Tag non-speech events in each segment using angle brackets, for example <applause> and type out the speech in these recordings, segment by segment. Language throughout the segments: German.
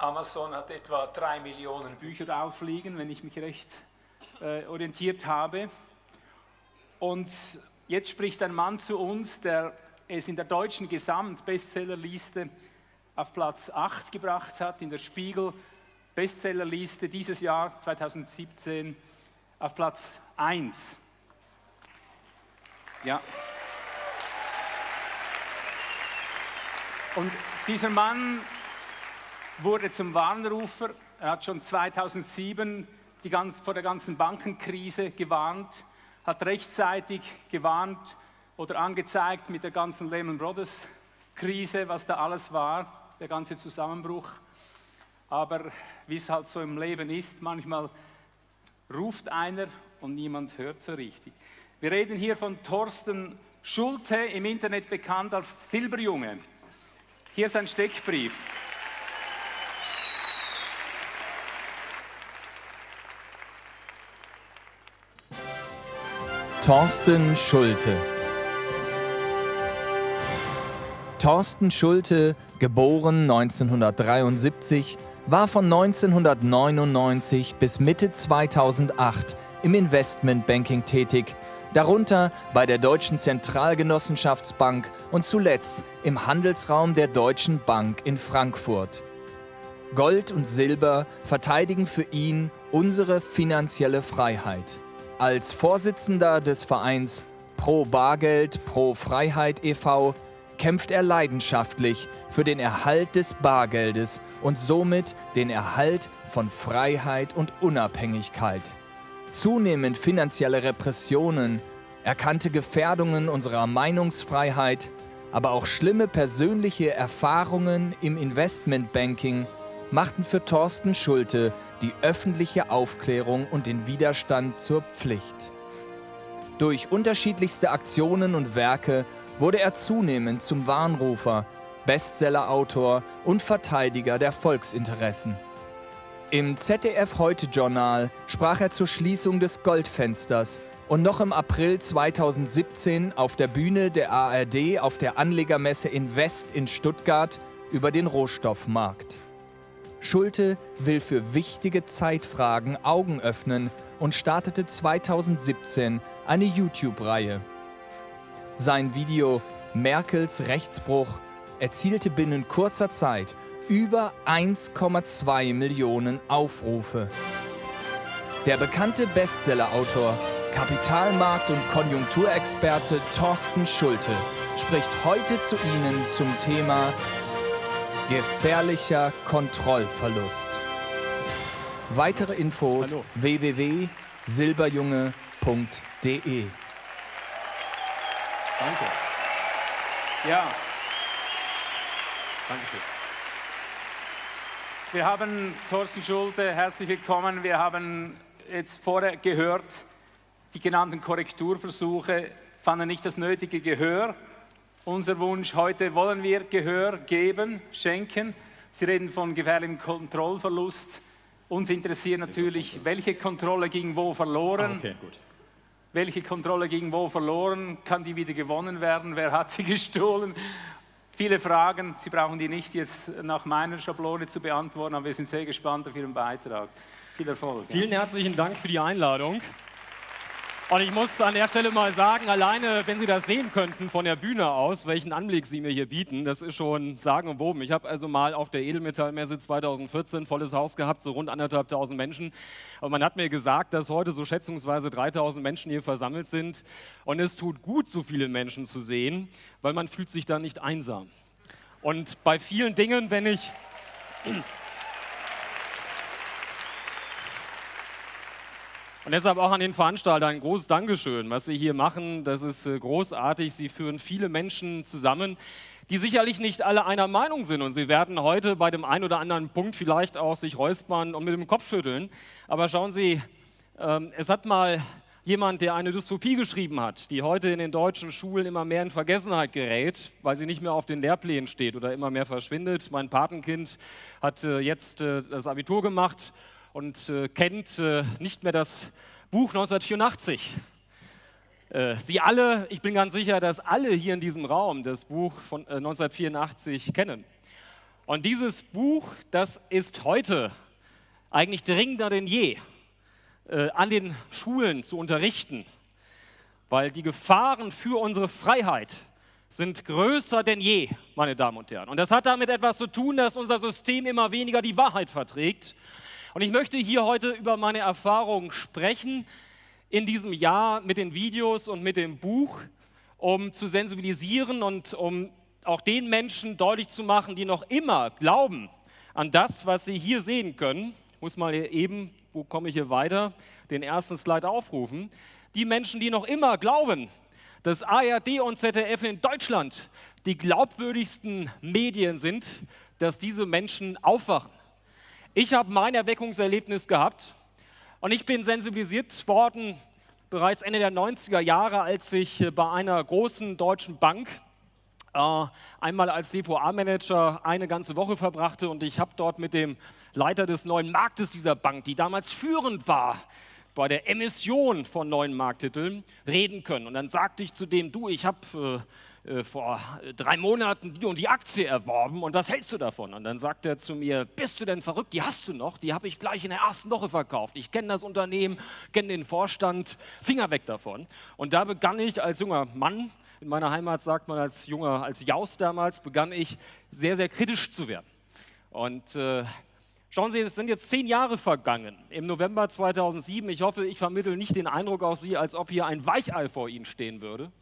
Amazon hat etwa drei Millionen Bücher aufliegen, wenn ich mich recht äh, orientiert habe. Und jetzt spricht ein Mann zu uns, der es in der deutschen Gesamtbestsellerliste auf Platz 8 gebracht hat, in der Spiegel Bestsellerliste dieses Jahr 2017 auf Platz 1. Ja. Und dieser Mann wurde zum Warnrufer. Er hat schon 2007 die ganz, vor der ganzen Bankenkrise gewarnt, hat rechtzeitig gewarnt oder angezeigt mit der ganzen Lehman Brothers Krise, was da alles war, der ganze Zusammenbruch. Aber wie es halt so im Leben ist, manchmal ruft einer und niemand hört so richtig. Wir reden hier von Thorsten Schulte, im Internet bekannt als Silberjunge. Hier ist ein Steckbrief. Thorsten Schulte Thorsten Schulte, geboren 1973, war von 1999 bis Mitte 2008 im Investmentbanking tätig, darunter bei der Deutschen Zentralgenossenschaftsbank und zuletzt im Handelsraum der Deutschen Bank in Frankfurt. Gold und Silber verteidigen für ihn unsere finanzielle Freiheit. Als Vorsitzender des Vereins Pro Bargeld, Pro Freiheit e.V. kämpft er leidenschaftlich für den Erhalt des Bargeldes und somit den Erhalt von Freiheit und Unabhängigkeit. Zunehmend finanzielle Repressionen, erkannte Gefährdungen unserer Meinungsfreiheit, aber auch schlimme persönliche Erfahrungen im Investmentbanking machten für Thorsten Schulte die öffentliche Aufklärung und den Widerstand zur Pflicht. Durch unterschiedlichste Aktionen und Werke wurde er zunehmend zum Warnrufer, Bestsellerautor und Verteidiger der Volksinteressen. Im ZDF Heute-Journal sprach er zur Schließung des Goldfensters und noch im April 2017 auf der Bühne der ARD auf der Anlegermesse in West in Stuttgart über den Rohstoffmarkt. Schulte will für wichtige Zeitfragen Augen öffnen und startete 2017 eine YouTube-Reihe. Sein Video Merkels Rechtsbruch erzielte binnen kurzer Zeit über 1,2 Millionen Aufrufe. Der bekannte Bestsellerautor, Kapitalmarkt- und Konjunkturexperte Thorsten Schulte spricht heute zu Ihnen zum Thema Gefährlicher Kontrollverlust. Weitere Infos www.silberjunge.de. Danke. Ja. Dankeschön. Wir haben Thorsten Schulte, herzlich willkommen. Wir haben jetzt vorher gehört, die genannten Korrekturversuche fanden nicht das nötige Gehör unser Wunsch heute, wollen wir Gehör geben, schenken. Sie reden von gefährlichem Kontrollverlust. Uns interessiert natürlich, welche Kontrolle ging wo verloren. Ah, okay, gut. Welche Kontrolle ging wo verloren? Kann die wieder gewonnen werden? Wer hat sie <laughs> gestohlen? Viele Fragen. Sie brauchen die nicht jetzt nach meiner Schablone zu beantworten, aber wir sind sehr gespannt auf Ihren Beitrag. Viel Erfolg. Vielen herzlichen Dank für die Einladung. Und ich muss an der Stelle mal sagen, alleine, wenn Sie das sehen könnten von der Bühne aus, welchen Anblick Sie mir hier bieten, das ist schon sagenumwoben. Ich habe also mal auf der Edelmetallmesse 2014 volles Haus gehabt, so rund anderthalbtausend Menschen. Und man hat mir gesagt, dass heute so schätzungsweise 3000 Menschen hier versammelt sind. Und es tut gut, so viele Menschen zu sehen, weil man fühlt sich dann nicht einsam. Und bei vielen Dingen, wenn ich Und deshalb auch an den Veranstalter ein großes Dankeschön, was Sie hier machen. Das ist äh, großartig. Sie führen viele Menschen zusammen, die sicherlich nicht alle einer Meinung sind. Und Sie werden heute bei dem einen oder anderen Punkt vielleicht auch sich räuspern und mit dem Kopf schütteln. Aber schauen Sie, ähm, es hat mal jemand, der eine Dystopie geschrieben hat, die heute in den deutschen Schulen immer mehr in Vergessenheit gerät, weil sie nicht mehr auf den Lehrplänen steht oder immer mehr verschwindet. Mein Patenkind hat äh, jetzt äh, das Abitur gemacht und äh, kennt äh, nicht mehr das Buch 1984. Äh, Sie alle, ich bin ganz sicher, dass alle hier in diesem Raum das Buch von 1984 kennen. Und dieses Buch, das ist heute eigentlich dringender denn je äh, an den Schulen zu unterrichten, weil die Gefahren für unsere Freiheit sind größer denn je, meine Damen und Herren. Und das hat damit etwas zu tun, dass unser System immer weniger die Wahrheit verträgt. Und ich möchte hier heute über meine Erfahrungen sprechen in diesem Jahr mit den Videos und mit dem Buch, um zu sensibilisieren und um auch den Menschen deutlich zu machen, die noch immer glauben an das, was sie hier sehen können. Ich muss mal eben, wo komme ich hier weiter, den ersten Slide aufrufen. Die Menschen, die noch immer glauben, dass ARD und ZDF in Deutschland die glaubwürdigsten Medien sind, dass diese Menschen aufwachen. Ich habe mein Erweckungserlebnis gehabt und ich bin sensibilisiert worden bereits Ende der 90er Jahre, als ich äh, bei einer großen deutschen Bank äh, einmal als Depot-A-Manager eine ganze Woche verbrachte und ich habe dort mit dem Leiter des neuen Marktes dieser Bank, die damals führend war, bei der Emission von neuen Markttiteln reden können. Und dann sagte ich zu dem, du, ich habe äh, äh, vor drei Monaten die und die Aktie erworben und was hältst du davon? Und dann sagt er zu mir, bist du denn verrückt, die hast du noch, die habe ich gleich in der ersten Woche verkauft. Ich kenne das Unternehmen, kenne den Vorstand, Finger weg davon. Und da begann ich als junger Mann, in meiner Heimat sagt man als junger, als Jaus damals, begann ich sehr, sehr kritisch zu werden. Und äh, Schauen Sie, es sind jetzt zehn Jahre vergangen. Im November 2007, ich hoffe, ich vermittle nicht den Eindruck auf Sie, als ob hier ein Weichei vor Ihnen stehen würde.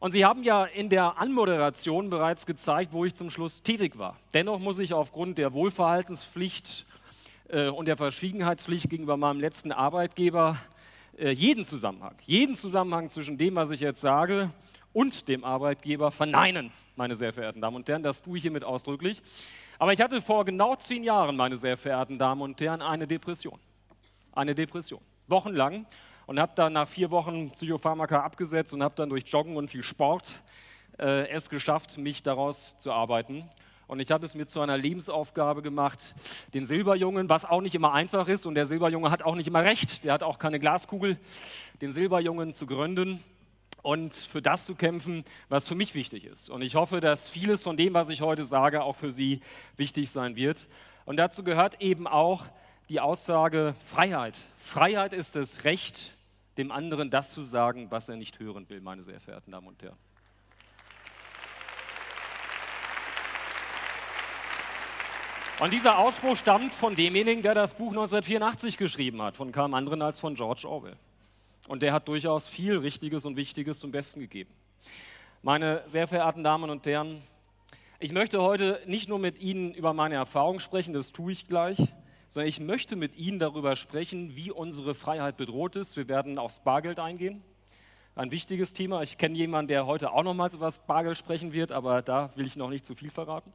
Und Sie haben ja in der Anmoderation bereits gezeigt, wo ich zum Schluss tätig war. Dennoch muss ich aufgrund der Wohlverhaltenspflicht äh, und der Verschwiegenheitspflicht gegenüber meinem letzten Arbeitgeber äh, jeden Zusammenhang, jeden Zusammenhang zwischen dem, was ich jetzt sage, und dem Arbeitgeber verneinen, meine sehr verehrten Damen und Herren. Das tue ich hiermit ausdrücklich. Aber ich hatte vor genau zehn Jahren, meine sehr verehrten Damen und Herren, eine Depression. Eine Depression. Wochenlang. Und habe dann nach vier Wochen Psychopharmaka abgesetzt und habe dann durch Joggen und viel Sport äh, es geschafft, mich daraus zu arbeiten. Und ich habe es mir zu einer Lebensaufgabe gemacht, den Silberjungen, was auch nicht immer einfach ist, und der Silberjunge hat auch nicht immer recht, der hat auch keine Glaskugel, den Silberjungen zu gründen und für das zu kämpfen, was für mich wichtig ist. Und ich hoffe, dass vieles von dem, was ich heute sage, auch für Sie wichtig sein wird. Und dazu gehört eben auch die Aussage Freiheit. Freiheit ist das Recht, dem anderen das zu sagen, was er nicht hören will, meine sehr verehrten Damen und Herren. Und dieser Ausspruch stammt von demjenigen, der das Buch 1984 geschrieben hat, von keinem anderen als von George Orwell. Und der hat durchaus viel Richtiges und Wichtiges zum Besten gegeben. Meine sehr verehrten Damen und Herren, ich möchte heute nicht nur mit Ihnen über meine Erfahrungen sprechen, das tue ich gleich, sondern ich möchte mit Ihnen darüber sprechen, wie unsere Freiheit bedroht ist. Wir werden aufs Bargeld eingehen. Ein wichtiges Thema. Ich kenne jemanden, der heute auch nochmals über das Bargeld sprechen wird, aber da will ich noch nicht zu viel verraten.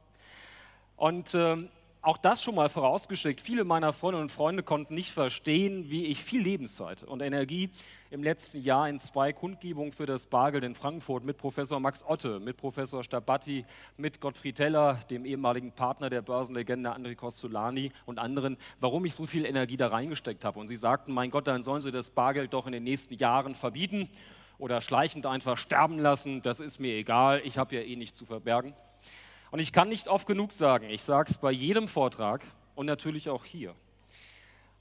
Und äh, auch das schon mal vorausgeschickt. Viele meiner Freundinnen und Freunde konnten nicht verstehen, wie ich viel Lebenszeit und Energie im letzten Jahr in zwei Kundgebungen für das Bargeld in Frankfurt mit Professor Max Otte, mit Professor Stabatti, mit Gottfried Teller, dem ehemaligen Partner der Börsenlegende André Costolani und anderen, warum ich so viel Energie da reingesteckt habe. Und sie sagten, mein Gott, dann sollen sie das Bargeld doch in den nächsten Jahren verbieten oder schleichend einfach sterben lassen. Das ist mir egal, ich habe ja eh nichts zu verbergen. Und ich kann nicht oft genug sagen, ich sage es bei jedem Vortrag und natürlich auch hier.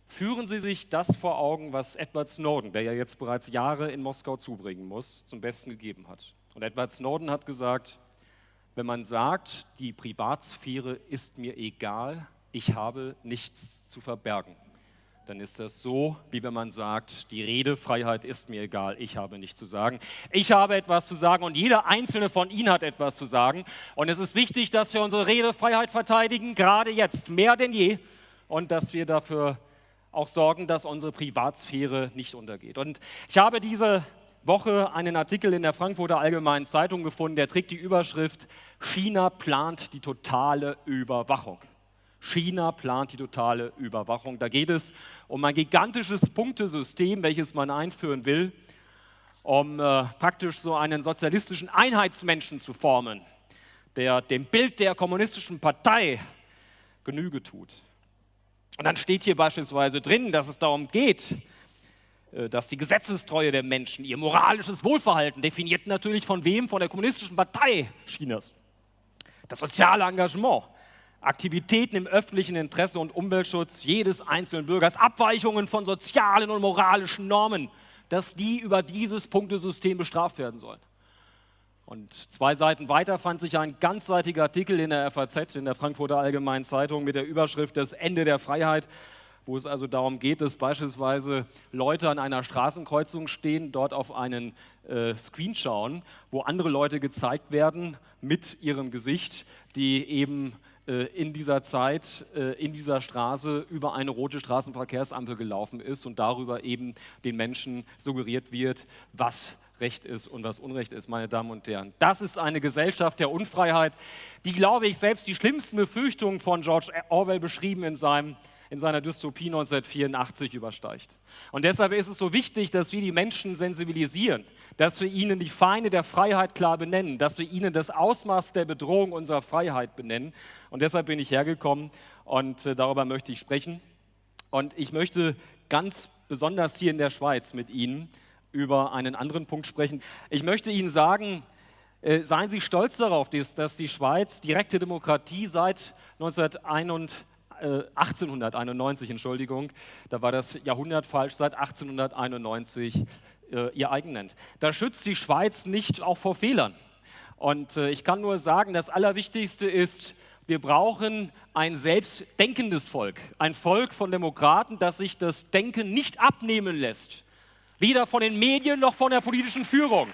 Führen Sie sich das vor Augen, was Edward Snowden, der ja jetzt bereits Jahre in Moskau zubringen muss, zum Besten gegeben hat. Und Edward Snowden hat gesagt, wenn man sagt, die Privatsphäre ist mir egal, ich habe nichts zu verbergen, dann ist das so, wie wenn man sagt, die Redefreiheit ist mir egal, ich habe nichts zu sagen. Ich habe etwas zu sagen und jeder einzelne von Ihnen hat etwas zu sagen. Und es ist wichtig, dass wir unsere Redefreiheit verteidigen, gerade jetzt mehr denn je, und dass wir dafür auch sorgen, dass unsere Privatsphäre nicht untergeht. Und ich habe diese Woche einen Artikel in der Frankfurter Allgemeinen Zeitung gefunden, der trägt die Überschrift China plant die totale Überwachung. China plant die totale Überwachung. Da geht es um ein gigantisches Punktesystem, welches man einführen will, um äh, praktisch so einen sozialistischen Einheitsmenschen zu formen, der dem Bild der kommunistischen Partei Genüge tut. Und dann steht hier beispielsweise drin, dass es darum geht, äh, dass die Gesetzestreue der Menschen, ihr moralisches Wohlverhalten, definiert natürlich von wem? Von der kommunistischen Partei Chinas. Das soziale Engagement, Aktivitäten im öffentlichen Interesse und Umweltschutz jedes einzelnen Bürgers, Abweichungen von sozialen und moralischen Normen, dass die über dieses Punktesystem bestraft werden sollen. Und zwei Seiten weiter fand sich ein ganzseitiger Artikel in der FAZ, in der Frankfurter Allgemeinen Zeitung, mit der Überschrift Das Ende der Freiheit, wo es also darum geht, dass beispielsweise Leute an einer Straßenkreuzung stehen, dort auf einen äh, Screen schauen, wo andere Leute gezeigt werden mit ihrem Gesicht, die eben in dieser Zeit äh, in dieser Straße über eine rote Straßenverkehrsampel gelaufen ist und darüber eben den Menschen suggeriert wird, was Recht ist und was Unrecht ist, meine Damen und Herren. Das ist eine Gesellschaft der Unfreiheit, die, glaube ich, selbst die schlimmsten Befürchtungen von George Orwell beschrieben in seinem in seiner Dystopie 1984 übersteigt. Und deshalb ist es so wichtig, dass wir die Menschen sensibilisieren, dass wir ihnen die Feinde der Freiheit klar benennen, dass wir ihnen das Ausmaß der Bedrohung unserer Freiheit benennen. Und deshalb bin ich hergekommen und äh, darüber möchte ich sprechen. Und ich möchte ganz besonders hier in der Schweiz mit Ihnen über einen anderen Punkt sprechen. Ich möchte Ihnen sagen, äh, seien Sie stolz darauf, dass die Schweiz direkte Demokratie seit 1991 1891, äh, Entschuldigung, da war das Jahrhundert falsch, seit 1891 äh, ihr eigen nennt. Da schützt die Schweiz nicht auch vor Fehlern. Und äh, ich kann nur sagen, das Allerwichtigste ist, wir brauchen ein selbstdenkendes Volk, ein Volk von Demokraten, das sich das Denken nicht abnehmen lässt, weder von den Medien noch von der politischen Führung.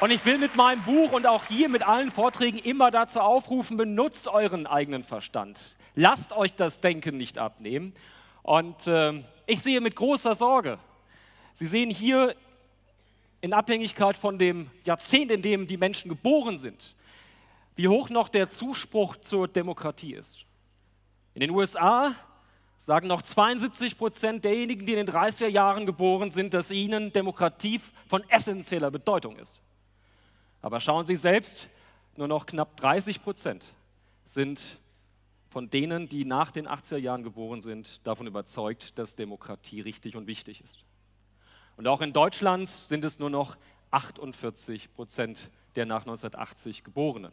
Und ich will mit meinem Buch und auch hier mit allen Vorträgen immer dazu aufrufen, benutzt euren eigenen Verstand. Lasst euch das Denken nicht abnehmen. Und äh, ich sehe mit großer Sorge, Sie sehen hier in Abhängigkeit von dem Jahrzehnt, in dem die Menschen geboren sind, wie hoch noch der Zuspruch zur Demokratie ist. In den USA sagen noch 72 Prozent derjenigen, die in den 30er Jahren geboren sind, dass ihnen Demokratie von essentieller Bedeutung ist. Aber schauen Sie selbst, nur noch knapp 30 Prozent sind von denen, die nach den 80er Jahren geboren sind, davon überzeugt, dass Demokratie richtig und wichtig ist. Und auch in Deutschland sind es nur noch 48 Prozent der nach 1980 Geborenen.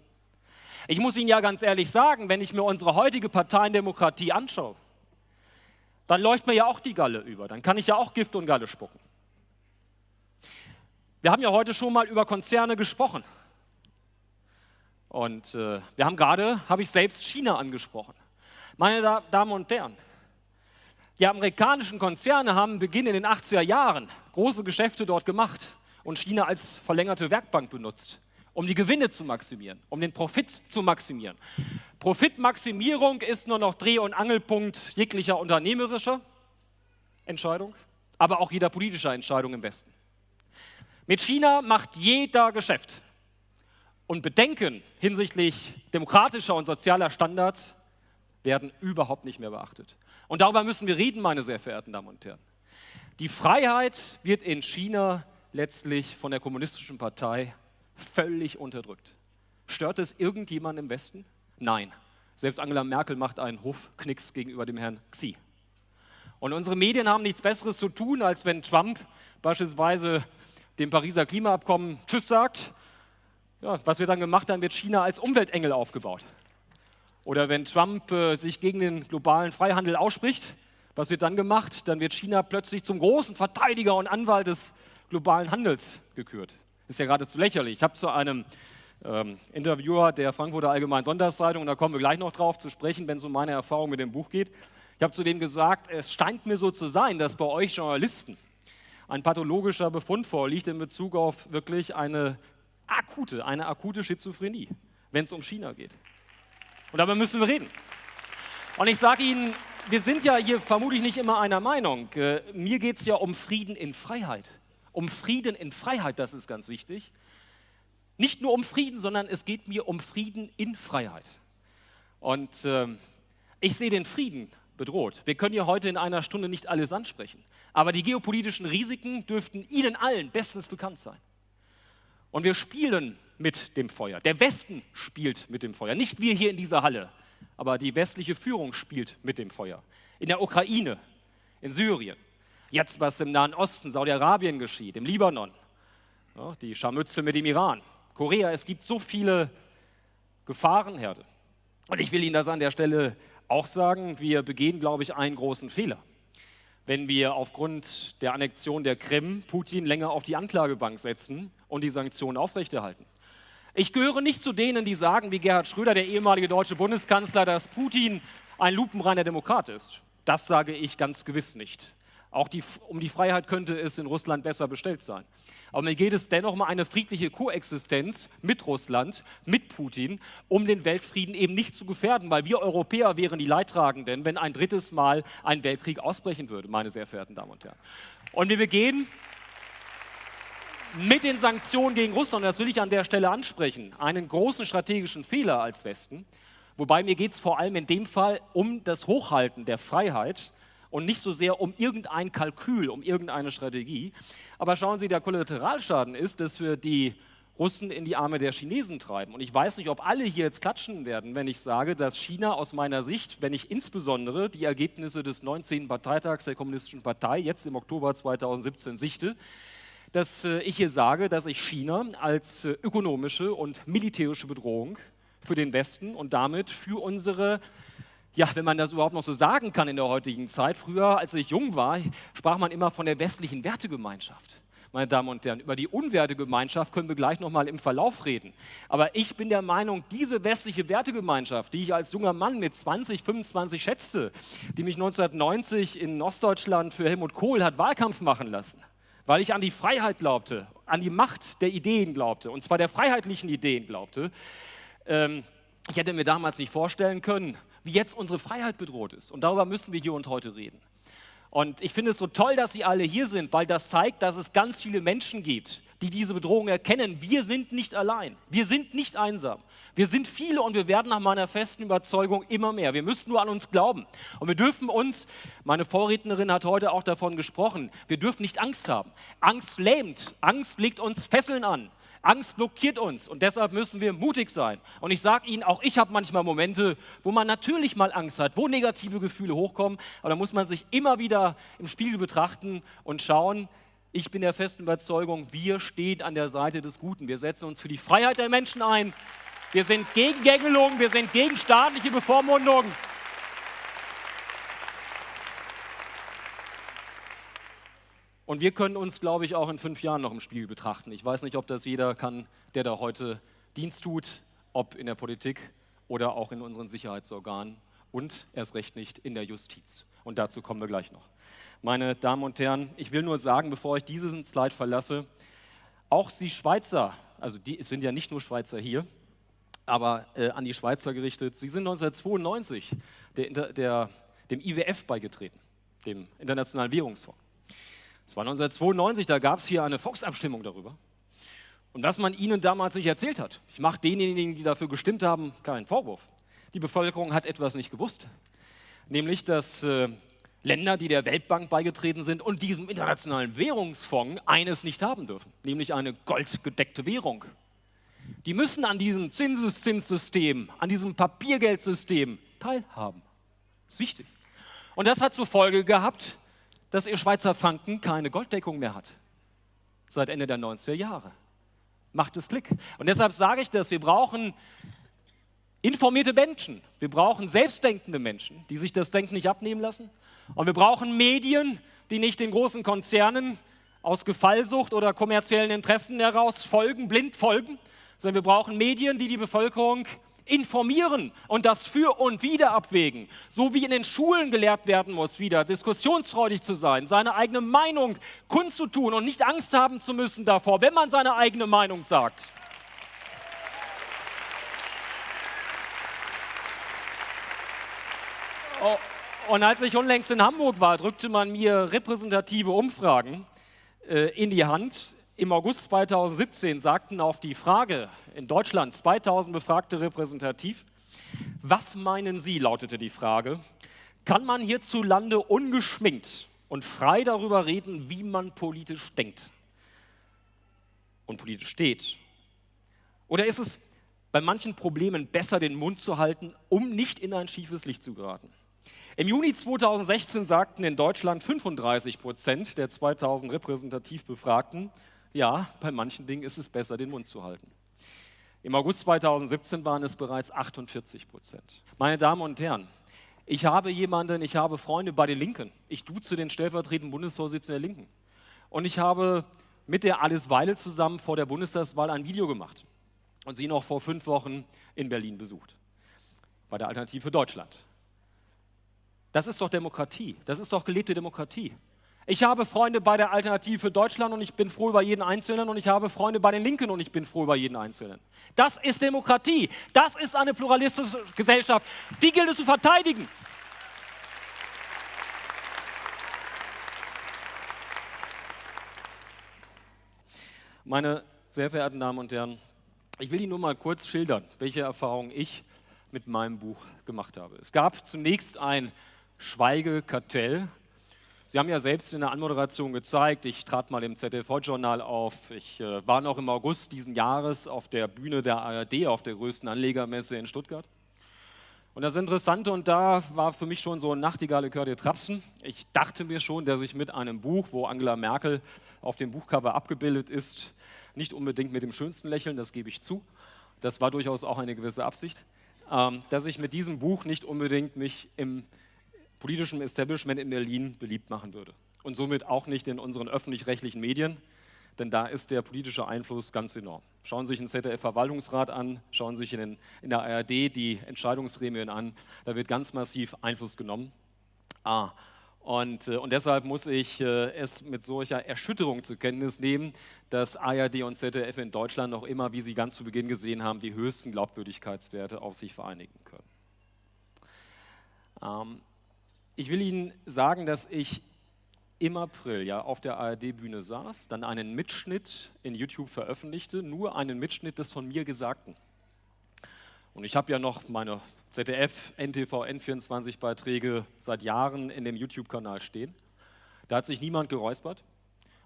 Ich muss Ihnen ja ganz ehrlich sagen, wenn ich mir unsere heutige Parteiendemokratie anschaue, dann läuft mir ja auch die Galle über. Dann kann ich ja auch Gift und Galle spucken. Wir haben ja heute schon mal über Konzerne gesprochen. Und äh, wir haben gerade, habe ich selbst China angesprochen. Meine da Damen und Herren, die amerikanischen Konzerne haben Beginn in den 80er Jahren große Geschäfte dort gemacht und China als verlängerte Werkbank benutzt, um die Gewinne zu maximieren, um den Profit zu maximieren. Profitmaximierung ist nur noch Dreh- und Angelpunkt jeglicher unternehmerischer Entscheidung, aber auch jeder politischer Entscheidung im Westen. Mit China macht jeder Geschäft. Und Bedenken hinsichtlich demokratischer und sozialer Standards werden überhaupt nicht mehr beachtet. Und darüber müssen wir reden, meine sehr verehrten Damen und Herren. Die Freiheit wird in China letztlich von der kommunistischen Partei völlig unterdrückt. Stört es irgendjemand im Westen? Nein. Selbst Angela Merkel macht einen Hofknicks gegenüber dem Herrn Xi. Und unsere Medien haben nichts Besseres zu tun, als wenn Trump beispielsweise dem Pariser Klimaabkommen Tschüss sagt, ja, was wird dann gemacht? Dann wird China als Umweltengel aufgebaut. Oder wenn Trump äh, sich gegen den globalen Freihandel ausspricht, was wird dann gemacht? Dann wird China plötzlich zum großen Verteidiger und Anwalt des globalen Handels gekürt. Ist ja geradezu lächerlich. Ich habe zu einem ähm, Interviewer der Frankfurter Allgemeinen Sonntagszeitung, und da kommen wir gleich noch drauf zu sprechen, wenn es um meine Erfahrung mit dem Buch geht. Ich habe zu dem gesagt, es scheint mir so zu sein, dass bei euch Journalisten ein pathologischer Befund vorliegt in Bezug auf wirklich eine akute, eine akute Schizophrenie, wenn es um China geht. Und darüber müssen wir reden. Und ich sage Ihnen, wir sind ja hier vermutlich nicht immer einer Meinung. Äh, mir geht es ja um Frieden in Freiheit. Um Frieden in Freiheit, das ist ganz wichtig. Nicht nur um Frieden, sondern es geht mir um Frieden in Freiheit. Und äh, ich sehe den Frieden bedroht. Wir können ja heute in einer Stunde nicht alles ansprechen, aber die geopolitischen Risiken dürften Ihnen allen bestens bekannt sein. Und wir spielen mit dem Feuer. Der Westen spielt mit dem Feuer. Nicht wir hier in dieser Halle, aber die westliche Führung spielt mit dem Feuer. In der Ukraine, in Syrien, jetzt was im Nahen Osten, Saudi-Arabien geschieht, im Libanon, die Scharmützel mit dem Iran, Korea. Es gibt so viele Gefahrenherde. Und ich will Ihnen das an der Stelle auch sagen, wir begehen, glaube ich, einen großen Fehler, wenn wir aufgrund der Annexion der Krim Putin länger auf die Anklagebank setzen und die Sanktionen aufrechterhalten. Ich gehöre nicht zu denen, die sagen, wie Gerhard Schröder, der ehemalige deutsche Bundeskanzler, dass Putin ein lupenreiner Demokrat ist. Das sage ich ganz gewiss nicht. Auch die, um die Freiheit könnte es in Russland besser bestellt sein. Aber mir geht es dennoch um eine friedliche Koexistenz mit Russland, mit Putin, um den Weltfrieden eben nicht zu gefährden, weil wir Europäer wären die Leidtragenden, wenn ein drittes Mal ein Weltkrieg ausbrechen würde, meine sehr verehrten Damen und Herren. Und wir begehen mit den Sanktionen gegen Russland, das will ich an der Stelle ansprechen, einen großen strategischen Fehler als Westen. Wobei mir geht es vor allem in dem Fall um das Hochhalten der Freiheit und nicht so sehr um irgendein Kalkül, um irgendeine Strategie. Aber schauen Sie, der Kollateralschaden ist, dass wir die Russen in die Arme der Chinesen treiben. Und ich weiß nicht, ob alle hier jetzt klatschen werden, wenn ich sage, dass China aus meiner Sicht, wenn ich insbesondere die Ergebnisse des 19. Parteitags der Kommunistischen Partei jetzt im Oktober 2017 sichte, dass äh, ich hier sage, dass ich China als äh, ökonomische und militärische Bedrohung für den Westen und damit für unsere ja, wenn man das überhaupt noch so sagen kann in der heutigen Zeit. Früher, als ich jung war, sprach man immer von der westlichen Wertegemeinschaft. Meine Damen und Herren, über die Unwertegemeinschaft können wir gleich noch mal im Verlauf reden. Aber ich bin der Meinung, diese westliche Wertegemeinschaft, die ich als junger Mann mit 20, 25 schätzte, die mich 1990 in Ostdeutschland für Helmut Kohl hat Wahlkampf machen lassen, weil ich an die Freiheit glaubte, an die Macht der Ideen glaubte, und zwar der freiheitlichen Ideen glaubte, ähm, ich hätte mir damals nicht vorstellen können, wie jetzt unsere Freiheit bedroht ist. Und darüber müssen wir hier und heute reden. Und ich finde es so toll, dass Sie alle hier sind, weil das zeigt, dass es ganz viele Menschen gibt, die diese Bedrohung erkennen. Wir sind nicht allein. Wir sind nicht einsam. Wir sind viele und wir werden nach meiner festen Überzeugung immer mehr. Wir müssen nur an uns glauben. Und wir dürfen uns, meine Vorrednerin hat heute auch davon gesprochen, wir dürfen nicht Angst haben. Angst lähmt. Angst legt uns Fesseln an. Angst blockiert uns und deshalb müssen wir mutig sein. Und ich sage Ihnen, auch ich habe manchmal Momente, wo man natürlich mal Angst hat, wo negative Gefühle hochkommen, aber da muss man sich immer wieder im Spiegel betrachten und schauen, ich bin der festen Überzeugung, wir stehen an der Seite des Guten. Wir setzen uns für die Freiheit der Menschen ein. Wir sind gegen Gängelung, wir sind gegen staatliche Bevormundung. Und wir können uns, glaube ich, auch in fünf Jahren noch im Spiegel betrachten. Ich weiß nicht, ob das jeder kann, der da heute Dienst tut, ob in der Politik oder auch in unseren Sicherheitsorganen und erst recht nicht in der Justiz. Und dazu kommen wir gleich noch. Meine Damen und Herren, ich will nur sagen, bevor ich diesen Slide verlasse, auch Sie Schweizer, also die, es sind ja nicht nur Schweizer hier, aber äh, an die Schweizer gerichtet, Sie sind 1992 der, der, dem IWF beigetreten, dem Internationalen Währungsfonds. Das war 1992, da gab es hier eine Volksabstimmung darüber. Und was man ihnen damals nicht erzählt hat, ich mache denjenigen, die dafür gestimmt haben, keinen Vorwurf. Die Bevölkerung hat etwas nicht gewusst, nämlich dass äh, Länder, die der Weltbank beigetreten sind und diesem internationalen Währungsfonds eines nicht haben dürfen, nämlich eine goldgedeckte Währung. Die müssen an diesem Zinseszinssystem, an diesem Papiergeldsystem teilhaben. Das ist wichtig. Und das hat zur Folge gehabt, dass ihr Schweizer Franken keine Golddeckung mehr hat. Seit Ende der 90er Jahre. Macht es Klick. Und deshalb sage ich das, wir brauchen informierte Menschen. Wir brauchen selbstdenkende Menschen, die sich das Denken nicht abnehmen lassen. Und wir brauchen Medien, die nicht den großen Konzernen aus Gefallsucht oder kommerziellen Interessen heraus folgen, blind folgen, sondern wir brauchen Medien, die die Bevölkerung informieren und das für und wieder abwägen, so wie in den Schulen gelehrt werden muss, wieder diskussionsfreudig zu sein, seine eigene Meinung kundzutun und nicht Angst haben zu müssen davor, wenn man seine eigene Meinung sagt. Oh, und als ich unlängst in Hamburg war, drückte man mir repräsentative Umfragen äh, in die Hand, im August 2017 sagten auf die Frage in Deutschland 2000 Befragte repräsentativ, was meinen Sie, lautete die Frage, kann man hierzulande ungeschminkt und frei darüber reden, wie man politisch denkt und politisch steht? Oder ist es bei manchen Problemen besser, den Mund zu halten, um nicht in ein schiefes Licht zu geraten? Im Juni 2016 sagten in Deutschland 35 Prozent der 2000 repräsentativ Befragten, ja, bei manchen Dingen ist es besser, den Mund zu halten. Im August 2017 waren es bereits 48 Prozent. Meine Damen und Herren, ich habe jemanden, ich habe Freunde bei den Linken. Ich duze den stellvertretenden Bundesvorsitzenden der Linken. Und ich habe mit der Alice Weidel zusammen vor der Bundestagswahl ein Video gemacht und sie noch vor fünf Wochen in Berlin besucht, bei der Alternative Deutschland. Das ist doch Demokratie, das ist doch gelebte Demokratie. Ich habe Freunde bei der Alternative für Deutschland und ich bin froh über jeden Einzelnen und ich habe Freunde bei den Linken und ich bin froh über jeden Einzelnen. Das ist Demokratie, das ist eine pluralistische Gesellschaft, die gilt es zu verteidigen. Meine sehr verehrten Damen und Herren, ich will Ihnen nur mal kurz schildern, welche Erfahrungen ich mit meinem Buch gemacht habe. Es gab zunächst ein Schweigekartell. Sie haben ja selbst in der Anmoderation gezeigt, ich trat mal im ZDV-Journal auf. Ich äh, war noch im August diesen Jahres auf der Bühne der ARD, auf der größten Anlegermesse in Stuttgart. Und das Interessante, und da war für mich schon so ein Nachtigale Kör Trapsen. Ich dachte mir schon, dass ich mit einem Buch, wo Angela Merkel auf dem Buchcover abgebildet ist, nicht unbedingt mit dem schönsten Lächeln, das gebe ich zu. Das war durchaus auch eine gewisse Absicht, ähm, dass ich mit diesem Buch nicht unbedingt mich im politischen Establishment in Berlin beliebt machen würde. Und somit auch nicht in unseren öffentlich-rechtlichen Medien, denn da ist der politische Einfluss ganz enorm. Schauen Sie sich den ZDF-Verwaltungsrat an, schauen Sie sich in, den, in, der ARD die Entscheidungsgremien an, da wird ganz massiv Einfluss genommen. Ah, und, äh, und deshalb muss ich äh, es mit solcher Erschütterung zur Kenntnis nehmen, dass ARD und ZDF in Deutschland noch immer, wie Sie ganz zu Beginn gesehen haben, die höchsten Glaubwürdigkeitswerte auf sich vereinigen können. Ähm, ich will Ihnen sagen, dass ich im April ja auf der ARD-Bühne saß, dann einen Mitschnitt in YouTube veröffentlichte, nur einen Mitschnitt des von mir Gesagten. Und ich habe ja noch meine ZDF, NTV, N24-Beiträge seit Jahren in dem YouTube-Kanal stehen. Da hat sich niemand geräuspert.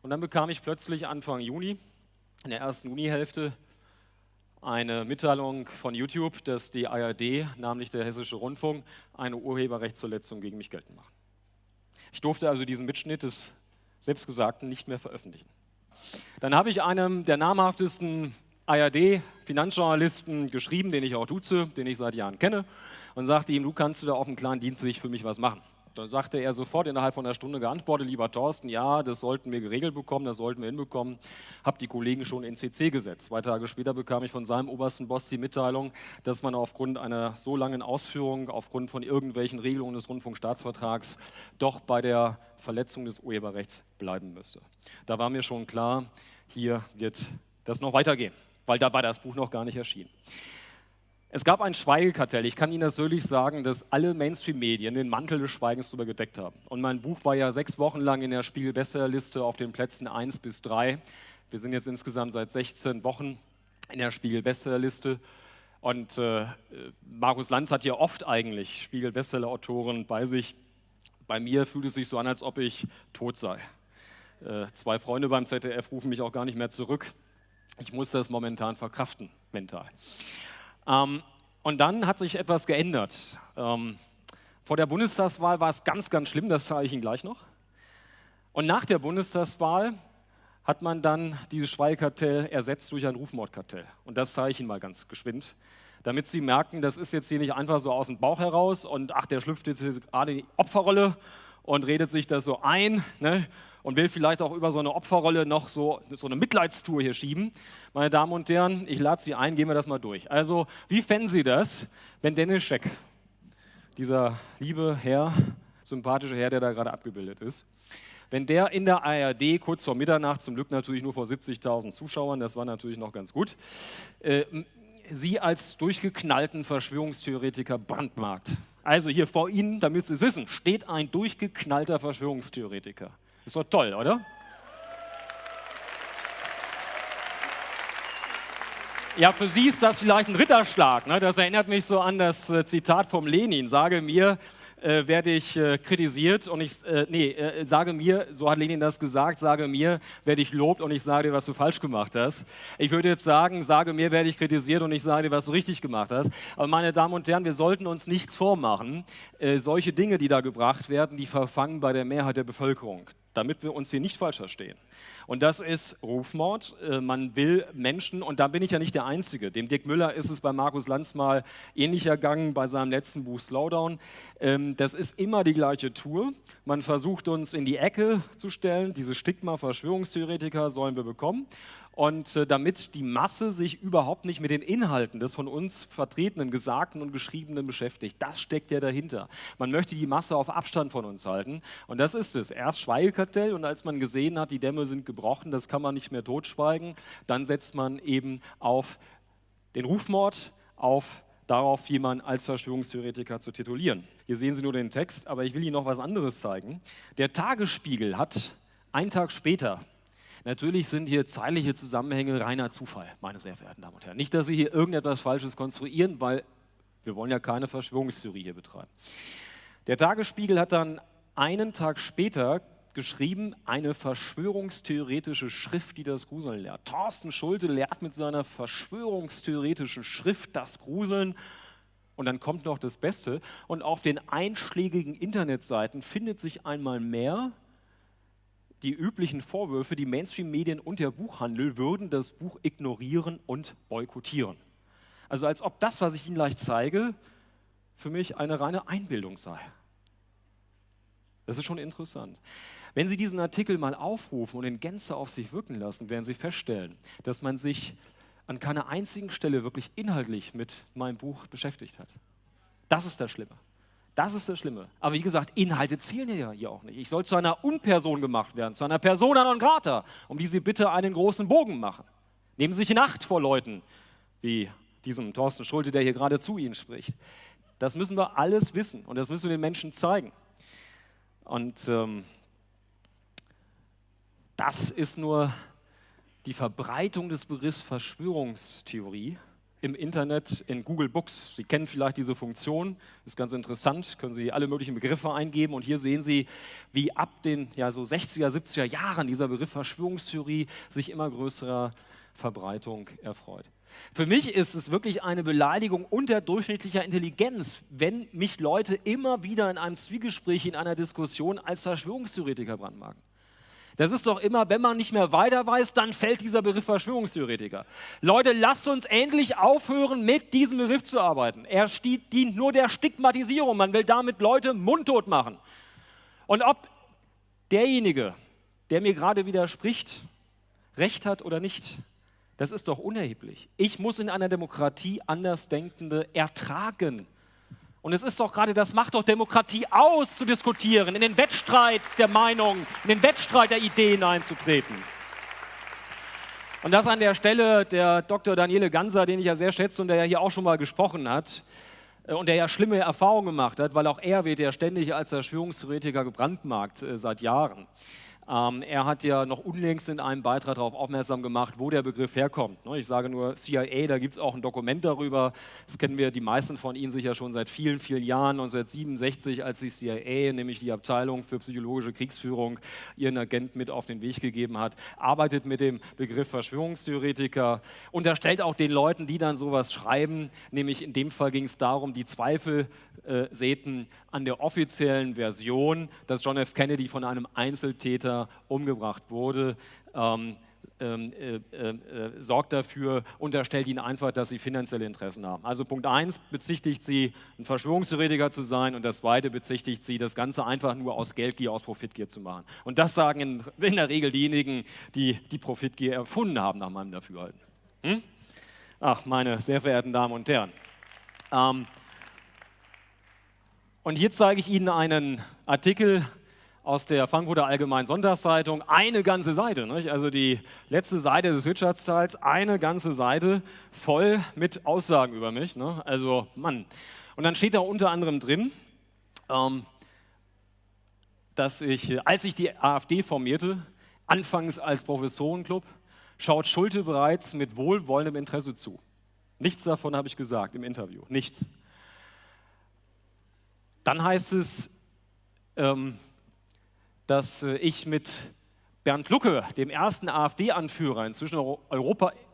Und dann bekam ich plötzlich Anfang Juni, in der ersten Junihälfte, eine Mitteilung von YouTube, dass die ARD, namentlich der Hessische Rundfunk, eine Urheberrechtsverletzung gegen mich geltend macht. Ich durfte also diesen Mitschnitt des Selbstgesagten nicht mehr veröffentlichen. Dann habe ich einem der namhaftesten ARD-Finanzjournalisten geschrieben, den ich auch duze, den ich seit Jahren kenne, und sagte ihm, du kannst du da auf dem kleinen Dienstweg für mich was machen. Dann sagte er sofort innerhalb von einer Stunde geantwortet, lieber Thorsten, ja, das sollten wir geregelt bekommen, das sollten wir hinbekommen. Hab die Kollegen schon in CC gesetzt. Zwei Tage später bekam ich von seinem obersten Boss die Mitteilung, dass man aufgrund einer so langen Ausführung, aufgrund von irgendwelchen Regelungen des Rundfunkstaatsvertrags, doch bei der Verletzung des Urheberrechts bleiben müsste. Da war mir schon klar, hier wird das noch weitergehen weil da war das Buch noch gar nicht erschienen. Es gab ein Schweigekartell. Ich kann Ihnen das wirklich sagen, dass alle Mainstream-Medien den Mantel des Schweigens darüber gedeckt haben. Und mein Buch war ja sechs Wochen lang in der Spiegel-Bestsellerliste auf den Plätzen 1 bis 3. Wir sind jetzt insgesamt seit 16 Wochen in der Spiegel-Bestsellerliste. Und äh, Markus Lanz hat ja oft eigentlich Spiegel-Bestseller-Autoren bei sich. Bei mir fühlt es sich so an, als ob ich tot sei. Äh, zwei Freunde beim ZDF rufen mich auch gar nicht mehr zurück. Ich muss das momentan verkraften, mental. Ähm, und dann hat sich etwas geändert. Ähm, vor der Bundestagswahl war es ganz, ganz schlimm, das zeige ich Ihnen gleich noch. Und nach der Bundestagswahl hat man dann dieses Schweigekartell ersetzt durch ein Rufmordkartell. Und das zeige ich Ihnen mal ganz geschwind, damit Sie merken, das ist jetzt hier nicht einfach so aus dem Bauch heraus und ach, der schlüpft jetzt gerade in die Opferrolle und redet sich das so ein. Ne? Und will vielleicht auch über so eine Opferrolle noch so, so eine Mitleidstour hier schieben. Meine Damen und Herren, ich lade Sie ein, gehen wir das mal durch. Also, wie fänden Sie das, wenn Dennis Scheck, dieser liebe Herr, sympathische Herr, der da gerade abgebildet ist, wenn der in der ARD kurz vor Mitternacht, zum Glück natürlich nur vor 70.000 Zuschauern, das war natürlich noch ganz gut, äh, Sie als durchgeknallten Verschwörungstheoretiker brandmarkt. Also hier vor Ihnen, damit Sie es wissen, steht ein durchgeknallter Verschwörungstheoretiker. Ist doch toll, oder? Ja, für Sie ist das vielleicht ein Ritterschlag. Ne? Das erinnert mich so an das äh, Zitat vom Lenin. Sage mir, äh, werde ich äh, kritisiert und ich, äh, nee, äh, sage mir, so hat Lenin das gesagt, sage mir, werde ich lobt und ich sage dir, was du falsch gemacht hast. Ich würde jetzt sagen, sage mir, werde ich kritisiert und ich sage dir, was du richtig gemacht hast. Aber meine Damen und Herren, wir sollten uns nichts vormachen. Äh, solche Dinge, die da gebracht werden, die verfangen bei der Mehrheit der Bevölkerung damit wir uns hier nicht falsch verstehen. Und das ist Rufmord. Äh, man will Menschen, und da bin ich ja nicht der Einzige. Dem Dirk Müller ist es bei Markus Lanz mal ähnlich ergangen bei seinem letzten Buch Slowdown. Ähm, das ist immer die gleiche Tour. Man versucht uns in die Ecke zu stellen. Dieses Stigma Verschwörungstheoretiker sollen wir bekommen. Und äh, damit die Masse sich überhaupt nicht mit den Inhalten des von uns vertretenen, gesagten und geschriebenen beschäftigt. Das steckt ja dahinter. Man möchte die Masse auf Abstand von uns halten. Und das ist es. Erst Schweigekartell und als man gesehen hat, die Dämme sind gebrochen, das kann man nicht mehr totschweigen, dann setzt man eben auf den Rufmord, auf darauf, jemanden als Verschwörungstheoretiker zu titulieren. Hier sehen Sie nur den Text, aber ich will Ihnen noch was anderes zeigen. Der Tagesspiegel hat einen Tag später Natürlich sind hier zeitliche Zusammenhänge reiner Zufall, meine sehr verehrten Damen und Herren. Nicht, dass Sie hier irgendetwas Falsches konstruieren, weil wir wollen ja keine Verschwörungstheorie hier betreiben. Der Tagesspiegel hat dann einen Tag später geschrieben, eine verschwörungstheoretische Schrift, die das Gruseln lehrt. Thorsten Schulte lehrt mit seiner verschwörungstheoretischen Schrift das Gruseln. Und dann kommt noch das Beste. Und auf den einschlägigen Internetseiten findet sich einmal mehr die üblichen Vorwürfe, die Mainstream-Medien und der Buchhandel würden das Buch ignorieren und boykottieren. Also als ob das, was ich Ihnen gleich zeige, für mich eine reine Einbildung sei. Das ist schon interessant. Wenn Sie diesen Artikel mal aufrufen und in Gänze auf sich wirken lassen, werden Sie feststellen, dass man sich an keiner einzigen Stelle wirklich inhaltlich mit meinem Buch beschäftigt hat. Das ist das Schlimme. Das ist das Schlimme. Aber wie gesagt, Inhalte zählen ja hier auch nicht. Ich soll zu einer Unperson gemacht werden, zu einer Persona non grata, um die Sie bitte einen großen Bogen machen. Nehmen Sie sich in Acht vor Leuten, wie diesem Thorsten Schulte, der hier gerade zu Ihnen spricht. Das müssen wir alles wissen und das müssen wir den Menschen zeigen. Und ähm, das ist nur die Verbreitung des Begriffs Verschwörungstheorie im Internet in Google Books. Sie kennen vielleicht diese Funktion, ist ganz interessant, können Sie alle möglichen Begriffe eingeben und hier sehen Sie, wie ab den ja, so 60er, 70er Jahren dieser Begriff Verschwörungstheorie sich immer größerer Verbreitung erfreut. Für mich ist es wirklich eine Beleidigung unterdurchschnittlicher Intelligenz, wenn mich Leute immer wieder in einem Zwiegespräch, in einer Diskussion als Verschwörungstheoretiker brandmarken. Das ist doch immer, wenn man nicht mehr weiter weiß, dann fällt dieser Begriff Verschwörungstheoretiker. Leute, lasst uns endlich aufhören, mit diesem Begriff zu arbeiten. Er dient nur der Stigmatisierung. Man will damit Leute mundtot machen. Und ob derjenige, der mir gerade widerspricht, recht hat oder nicht, das ist doch unerheblich. Ich muss in einer Demokratie Andersdenkende ertragen. Und es ist doch gerade, das macht doch Demokratie aus, zu diskutieren, in den Wettstreit der Meinung, in den Wettstreit der Ideen einzutreten. Und das an der Stelle der Dr. Daniele Ganser, den ich ja sehr schätze und der ja hier auch schon mal gesprochen hat äh, und der ja schlimme Erfahrungen gemacht hat, weil auch er wird ja ständig als Verschwörungstheoretiker gebrandmarkt äh, seit Jahren. Ähm, er hat ja noch unlängst in einem Beitrag darauf aufmerksam gemacht, wo der Begriff herkommt. Ne, ich sage nur CIA, da gibt es auch ein Dokument darüber. Das kennen wir die meisten von Ihnen sicher schon seit vielen, vielen Jahren. 1967, als die CIA, nämlich die Abteilung für psychologische Kriegsführung, ihren Agent mit auf den Weg gegeben hat, arbeitet mit dem Begriff Verschwörungstheoretiker, unterstellt auch den Leuten, die dann sowas schreiben, nämlich in dem Fall ging es darum, die Zweifel äh, säten an der offiziellen Version, dass John F. Kennedy von einem Einzeltäter umgebracht wurde. Ähm, ähm, äh, äh, äh, sorgt dafür, unterstellt ihnen einfach, dass sie finanzielle Interessen haben. Also Punkt 1 bezichtigt sie, ein Verschwörungstheoretiker zu sein und das zweite bezichtigt sie, das Ganze einfach nur aus Geldgier, aus Profitgier zu machen. Und das sagen in, in der Regel diejenigen, die die Profitgier erfunden haben, nach meinem Dafürhalten. Hm? Ach, meine sehr verehrten Damen und Herren. Ähm, und hier zeige ich Ihnen einen Artikel aus der Frankfurter Allgemeinen Sonntagszeitung. Eine ganze Seite, nicht? also die letzte Seite des Wirtschaftsteils, eine ganze Seite voll mit Aussagen über mich. Ne? Also, Mann. Und dann steht da unter anderem drin, ähm, dass ich, als ich die AfD formierte, anfangs als Professorenclub, schaut Schulte bereits mit wohlwollendem Interesse zu. Nichts davon habe ich gesagt im Interview, nichts. Dann heißt es, ähm, dass äh, ich mit Bernd Lucke, dem ersten AfD-Anführer, inzwischen,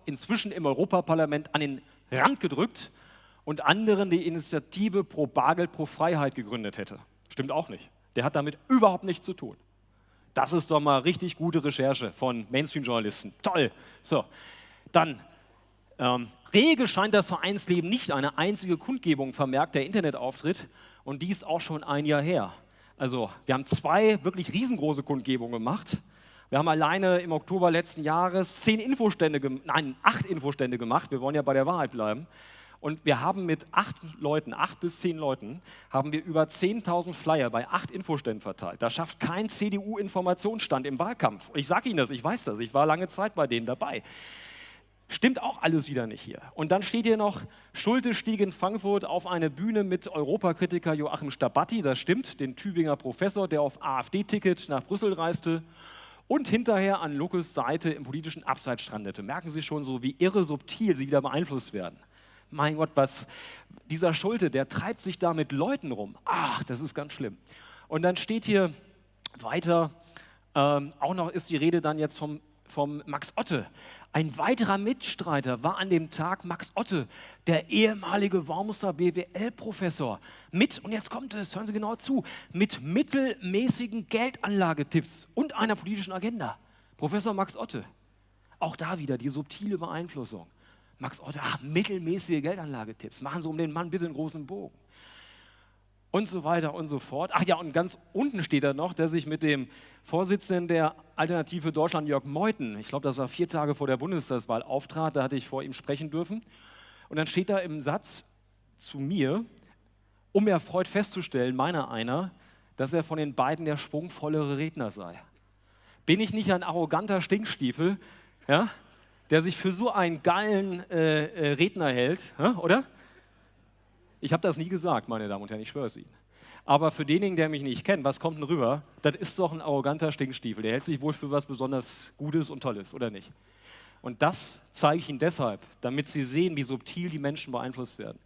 inzwischen im Europaparlament an den Rand gedrückt und anderen die Initiative Pro Bargeld, Pro Freiheit gegründet hätte. Stimmt auch nicht. Der hat damit überhaupt nichts zu tun. Das ist doch mal richtig gute Recherche von Mainstream-Journalisten. Toll. So, dann ähm, rege scheint das Vereinsleben nicht eine einzige Kundgebung vermerkt der Internetauftritt und dies auch schon ein Jahr her. Also wir haben zwei wirklich riesengroße Kundgebungen gemacht. Wir haben alleine im Oktober letzten Jahres zehn Infostände, nein, acht Infostände gemacht. Wir wollen ja bei der Wahrheit bleiben. Und wir haben mit acht Leuten, acht bis zehn Leuten, haben wir über 10.000 Flyer bei acht Infoständen verteilt. Das schafft kein CDU-Informationsstand im Wahlkampf. Ich sage Ihnen das, ich weiß das, ich war lange Zeit bei denen dabei. Stimmt auch alles wieder nicht hier. Und dann steht hier noch, Schulte stieg in Frankfurt auf eine Bühne mit Europakritiker Joachim Stabatti, das stimmt, den Tübinger Professor, der auf AfD-Ticket nach Brüssel reiste und hinterher an Lukas Seite im politischen Abseits strandete. Merken Sie schon so, wie irre subtil Sie wieder beeinflusst werden. Mein Gott, was dieser Schulte, der treibt sich da mit Leuten rum. Ach, das ist ganz schlimm. Und dann steht hier weiter, ähm, auch noch ist die Rede dann jetzt vom vom Max Otte. Ein weiterer Mitstreiter war an dem Tag Max Otte, der ehemalige Wormser BWL-Professor. Mit, und jetzt kommt es, hören Sie genau zu, mit mittelmäßigen Geldanlagetipps und einer politischen Agenda. Professor Max Otte. Auch da wieder die subtile Beeinflussung. Max Otte, ach, mittelmäßige Geldanlagetipps. Machen Sie um den Mann bitte einen großen Bogen und so weiter und so fort. Ach ja, und ganz unten steht da noch, dass ich mit dem Vorsitzenden der Alternative Deutschland, Jörg Meuthen, ich glaube, das war vier Tage vor der Bundestagswahl, auftrat, da hatte ich vor ihm sprechen dürfen. Und dann steht da im Satz zu mir, um erfreut festzustellen, meiner einer, dass er von den beiden der schwungvollere Redner sei. Bin ich nicht ein arroganter Stinkstiefel, ja, der sich für so einen geilen äh, äh, Redner hält, oder? Ich habe das nie gesagt, meine Damen und Herren, ich schwöre es Ihnen. Aber für denjenigen, der mich nicht kennt, was kommt denn rüber? Das ist doch ein arroganter Stinkstiefel. Der hält sich wohl für was besonders Gutes und Tolles, oder nicht? Und das zeige ich Ihnen deshalb, damit Sie sehen, wie subtil die Menschen beeinflusst werden.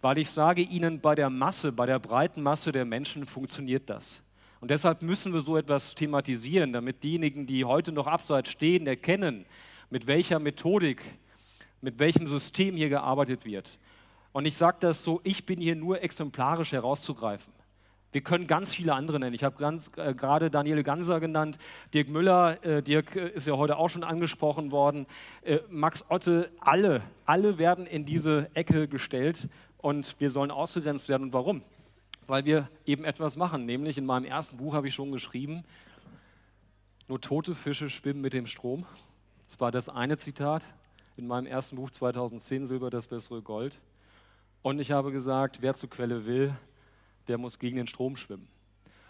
Weil ich sage Ihnen, bei der Masse, bei der breiten Masse der Menschen funktioniert das. Und deshalb müssen wir so etwas thematisieren, damit diejenigen, die heute noch abseits stehen, erkennen, mit welcher Methodik, mit welchem System hier gearbeitet wird. Und ich sage das so, ich bin hier nur exemplarisch herauszugreifen. Wir können ganz viele andere nennen. Ich habe äh, gerade Daniele Ganser genannt, Dirk Müller, äh, Dirk äh, ist ja heute auch schon angesprochen worden, äh, Max Otte, alle, alle werden in diese Ecke gestellt und wir sollen ausgegrenzt werden. Und warum? Weil wir eben etwas machen, nämlich in meinem ersten Buch habe ich schon geschrieben, nur tote Fische schwimmen mit dem Strom. Das war das eine Zitat in meinem ersten Buch 2010, Silber das bessere Gold. Und ich habe gesagt, wer zur Quelle will, der muss gegen den Strom schwimmen.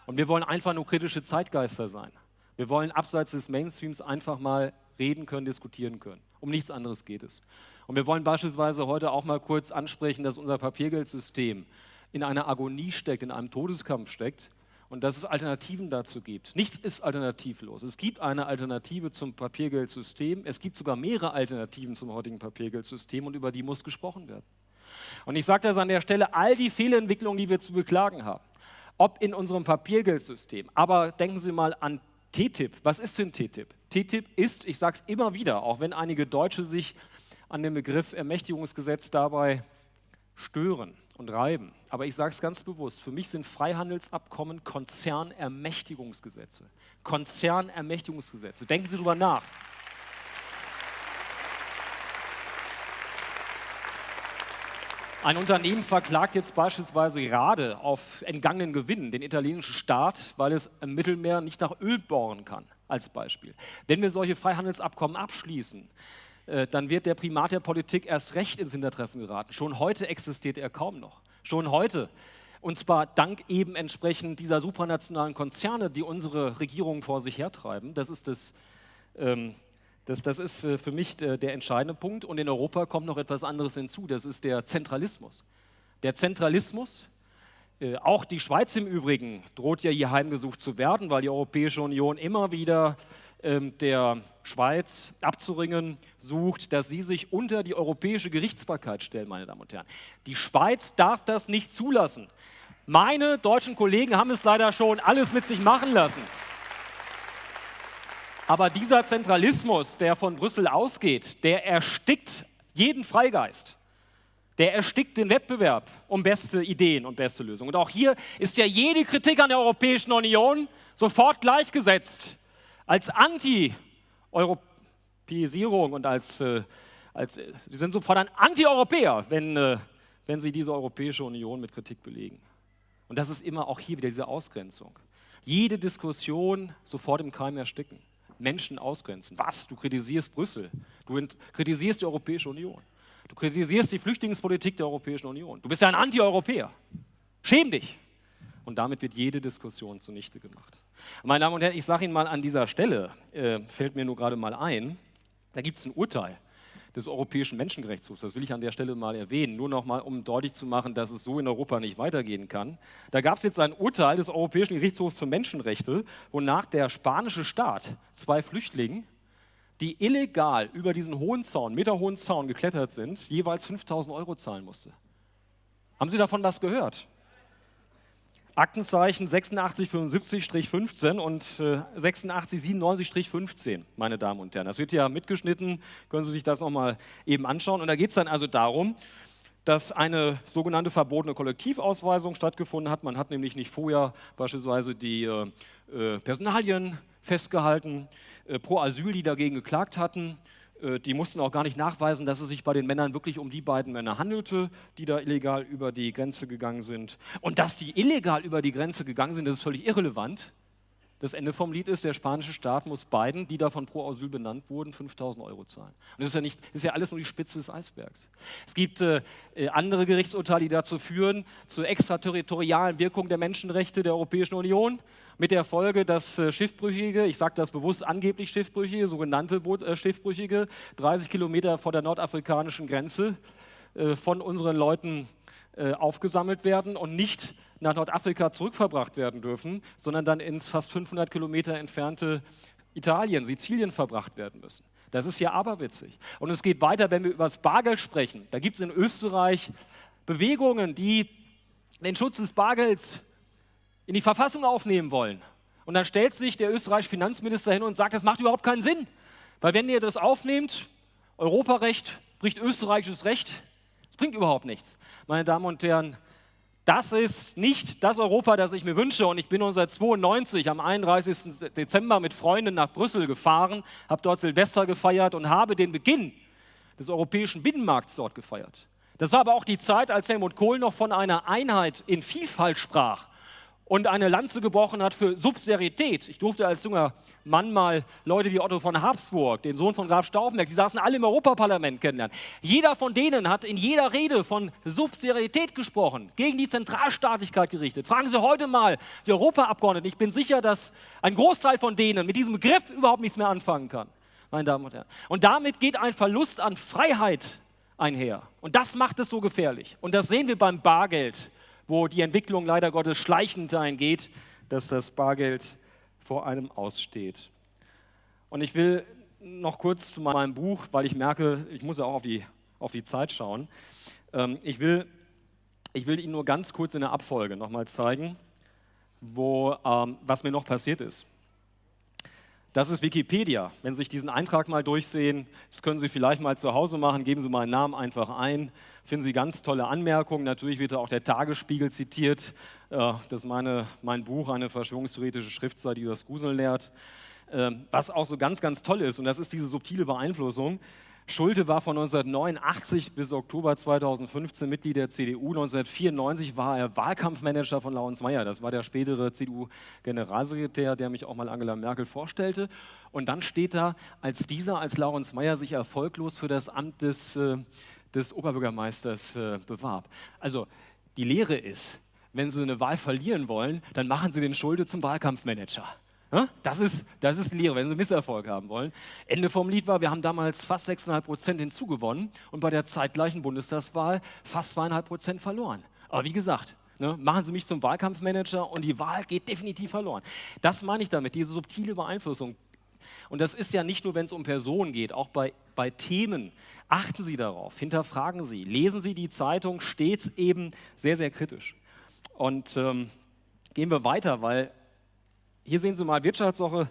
Und wir wollen einfach nur kritische Zeitgeister sein. Wir wollen abseits des Mainstreams einfach mal reden können, diskutieren können. Um nichts anderes geht es. Und wir wollen beispielsweise heute auch mal kurz ansprechen, dass unser Papiergeldsystem in einer Agonie steckt, in einem Todeskampf steckt und dass es Alternativen dazu gibt. Nichts ist alternativlos. Es gibt eine Alternative zum Papiergeldsystem. Es gibt sogar mehrere Alternativen zum heutigen Papiergeldsystem und über die muss gesprochen werden. Und ich sage das an der Stelle, all die Fehlentwicklungen, die wir zu beklagen haben, ob in unserem Papiergeldsystem, aber denken Sie mal an TTIP. Was ist denn TTIP? TTIP ist, ich sage es immer wieder, auch wenn einige Deutsche sich an dem Begriff Ermächtigungsgesetz dabei stören und reiben. Aber ich sage es ganz bewusst, für mich sind Freihandelsabkommen Konzernermächtigungsgesetze. Konzernermächtigungsgesetze. Denken Sie darüber nach. Ein Unternehmen verklagt jetzt beispielsweise gerade auf entgangenen Gewinn den italienischen Staat, weil es im Mittelmeer nicht nach Öl bohren kann, als Beispiel. Wenn wir solche Freihandelsabkommen abschließen, äh, dann wird der Primat der Politik erst recht ins Hintertreffen geraten. Schon heute existiert er kaum noch. Schon heute. Und zwar dank eben entsprechend dieser supranationalen Konzerne, die unsere Regierungen vor sich hertreiben. Das ist das ähm, das, das ist äh, für mich der, der entscheidende Punkt. Und in Europa kommt noch etwas anderes hinzu, das ist der Zentralismus. Der Zentralismus, äh, auch die Schweiz im Übrigen, droht ja hier heimgesucht zu werden, weil die Europäische Union immer wieder ähm, der Schweiz abzuringen sucht, dass sie sich unter die europäische Gerichtsbarkeit stellen, meine Damen und Herren. Die Schweiz darf das nicht zulassen. Meine deutschen Kollegen haben es leider schon alles mit sich machen lassen. Aber dieser Zentralismus, der von Brüssel ausgeht, der erstickt jeden Freigeist. der erstickt den Wettbewerb um beste Ideen und beste Lösungen. Und auch hier ist ja jede Kritik an der Europäischen Union sofort gleichgesetzt als Anti-Europäisierung und als, äh, als sie sind sofort ein Anti-Europäer, wenn, äh, wenn sie diese Europäische Union mit Kritik belegen. Und das ist immer auch hier wieder diese Ausgrenzung. Jede Diskussion sofort im Keim ersticken. Menschen ausgrenzen. Was? Du kritisierst Brüssel. Du kritisierst die Europäische Union. Du kritisierst die Flüchtlingspolitik der Europäischen Union. Du bist ja ein Anti-Europäer. Schäm dich. Und damit wird jede Diskussion zunichte gemacht. Meine Damen und Herren, ich sage Ihnen mal an dieser Stelle, äh, fällt mir nur gerade mal ein, da gibt es ein Urteil des Europäischen Menschenrechtshofs. Das will ich an der Stelle mal erwähnen, nur noch mal, um deutlich zu machen, dass es so in Europa nicht weitergehen kann. Da gab es jetzt ein Urteil des Europäischen Gerichtshofs für Menschenrechte, wonach der spanische Staat zwei Flüchtlingen die illegal über diesen hohen Zaun, meterhohen Zaun geklettert sind, jeweils 5000 Euro zahlen musste. Haben Sie davon was gehört? Aktenzeichen 8675-15 und äh, 8697-15, meine Damen und Herren. Das wird ja mitgeschnitten, können Sie sich das nochmal eben anschauen. Und da geht es dann also darum, dass eine sogenannte verbotene Kollektivausweisung stattgefunden hat. Man hat nämlich nicht vorher beispielsweise die äh, äh Personalien festgehalten, äh, pro Asyl, die dagegen geklagt hatten. Äh, die mussten auch gar nicht nachweisen, dass es sich bei den Männern wirklich um die beiden Männer handelte, die da illegal über die Grenze gegangen sind. Und dass die illegal über die Grenze gegangen sind, das ist völlig irrelevant. Das Ende vom Lied ist, der spanische Staat muss beiden, die davon pro Asyl benannt wurden, 5000 Euro zahlen. Und das ist ja, nicht, ist ja alles nur die Spitze des Eisbergs. Es gibt äh, äh, andere Gerichtsurteile, die dazu führen, zur extraterritorialen Wirkung der Menschenrechte der Europäischen Union, mit der Folge, dass äh, Schiffbrüchige, ich sage das bewusst angeblich Schiffbrüchige, sogenannte Boot, äh, Schiffbrüchige, 30 Kilometer vor der nordafrikanischen Grenze äh, von unseren Leuten äh, aufgesammelt werden und nicht nach Nordafrika zurückverbracht werden dürfen, sondern dann ins fast 500 Kilometer entfernte Italien, Sizilien verbracht werden müssen. Das ist ja aberwitzig. Und es geht weiter, wenn wir über das Bargeld sprechen. Da gibt es in Österreich Bewegungen, die den Schutz des Bargelds in die Verfassung aufnehmen wollen. Und dann stellt sich der österreichische Finanzminister hin und sagt, das macht überhaupt keinen Sinn. Weil wenn ihr das aufnehmt, Europarecht bricht österreichisches Recht, das bringt überhaupt nichts. Meine Damen und Herren, das ist nicht das Europa, das ich mir wünsche. Und ich bin 1992 am 31. Dezember mit Freunden nach Brüssel gefahren, habe dort Silvester gefeiert und habe den Beginn des europäischen Binnenmarkts dort gefeiert. Das war aber auch die Zeit, als Helmut Kohl noch von einer Einheit in Vielfalt sprach und eine Lanze gebrochen hat für Subsidiarität. Ich durfte als junger Mann mal Leute wie Otto von Habsburg, den Sohn von Graf Stauffenberg, die saßen alle im Europaparlament kennenlernen. Jeder von denen hat in jeder Rede von Subsidiarität gesprochen, gegen die Zentralstaatlichkeit gerichtet. Fragen Sie heute mal die Europaabgeordneten. Ich bin sicher, dass ein Großteil von denen mit diesem Begriff überhaupt nichts mehr anfangen kann, meine Damen und Herren. Und damit geht ein Verlust an Freiheit einher. Und das macht es so gefährlich. Und das sehen wir beim Bargeld wo die Entwicklung leider Gottes schleichend dahin geht, dass das Bargeld vor einem aussteht. Und ich will noch kurz zu meinem Buch, weil ich merke, ich muss ja auch auf die, auf die Zeit schauen. Ähm, ich, will, ich will Ihnen nur ganz kurz in der Abfolge nochmal zeigen, wo, ähm, was mir noch passiert ist. Das ist Wikipedia. Wenn Sie sich diesen Eintrag mal durchsehen, das können Sie vielleicht mal zu Hause machen, geben Sie meinen Namen einfach ein, finden Sie ganz tolle Anmerkungen. Natürlich wird da auch der Tagesspiegel zitiert. Äh, das ist meine, mein Buch, eine verschwörungstheoretische Schriftseite, die das Gruseln lehrt. Ähm, was auch so ganz, ganz toll ist, und das ist diese subtile Beeinflussung, Schulte war von 1989 bis Oktober 2015 Mitglied der CDU. 1994 war er Wahlkampfmanager von Laurens Mayer. Das war der spätere CDU-Generalsekretär, der mich auch mal Angela Merkel vorstellte. Und dann steht da, als dieser, als Laurens Mayer sich erfolglos für das Amt des, äh, des Oberbürgermeisters äh, bewarb. Also die Lehre ist, wenn Sie eine Wahl verlieren wollen, dann machen Sie den Schulte zum Wahlkampfmanager. Das ist, das ist Lehre, wenn Sie Misserfolg haben wollen. Ende vom Lied war, wir haben damals fast 6,5 Prozent hinzugewonnen und bei der zeitgleichen Bundestagswahl fast 2,5 Prozent verloren. Aber wie gesagt, ne, machen Sie mich zum Wahlkampfmanager und die Wahl geht definitiv verloren. Das meine ich damit, diese subtile Beeinflussung. Und das ist ja nicht nur, wenn es um Personen geht, auch bei, bei Themen. Achten Sie darauf, hinterfragen Sie, lesen Sie die Zeitung stets eben sehr, sehr kritisch. Und ähm, gehen wir weiter, weil hier sehen Sie mal Wirtschaftswoche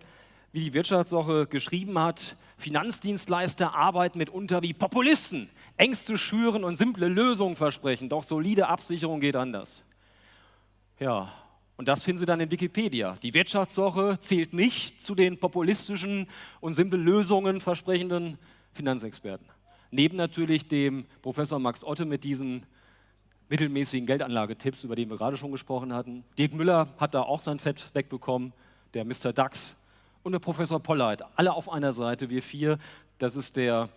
wie die Wirtschaftswoche geschrieben hat, Finanzdienstleister arbeiten mitunter wie Populisten, Ängste schüren und simple Lösungen versprechen, doch solide Absicherung geht anders. Ja, und das finden Sie dann in Wikipedia. Die Wirtschaftswoche zählt nicht zu den populistischen und simple Lösungen versprechenden Finanzexperten. Neben natürlich dem Professor Max Otte mit diesen mittelmäßigen Geldanlagetipps, über die wir gerade schon gesprochen hatten. Dirk Müller hat da auch sein Fett wegbekommen, der Mr. DAX und der Professor Polleit. Alle auf einer Seite, wir vier. Das ist der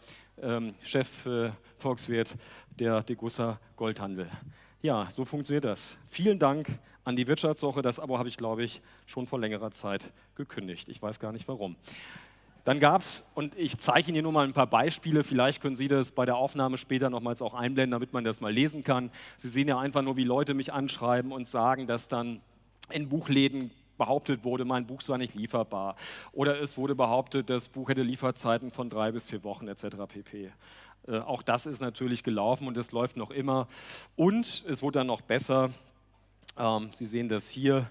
ähm, Chef äh, Volkswirt der Degussa Goldhandel. Ja, so funktioniert das. Vielen Dank an die Wirtschaftswoche. Das Abo habe ich, glaube ich, schon vor längerer Zeit gekündigt. Ich weiß gar nicht warum. Dann gab es, und ich zeige Ihnen hier nur mal ein paar Beispiele, vielleicht können Sie das bei der Aufnahme später nochmals auch einblenden, damit man das mal lesen kann. Sie sehen ja einfach nur, wie Leute mich anschreiben und sagen, dass dann in Buchläden behauptet wurde, mein Buch sei nicht lieferbar. Oder es wurde behauptet, das Buch hätte Lieferzeiten von drei bis vier Wochen etc. pp. Äh, auch das ist natürlich gelaufen und es läuft noch immer. Und es wurde dann noch besser. Ähm, Sie sehen das hier.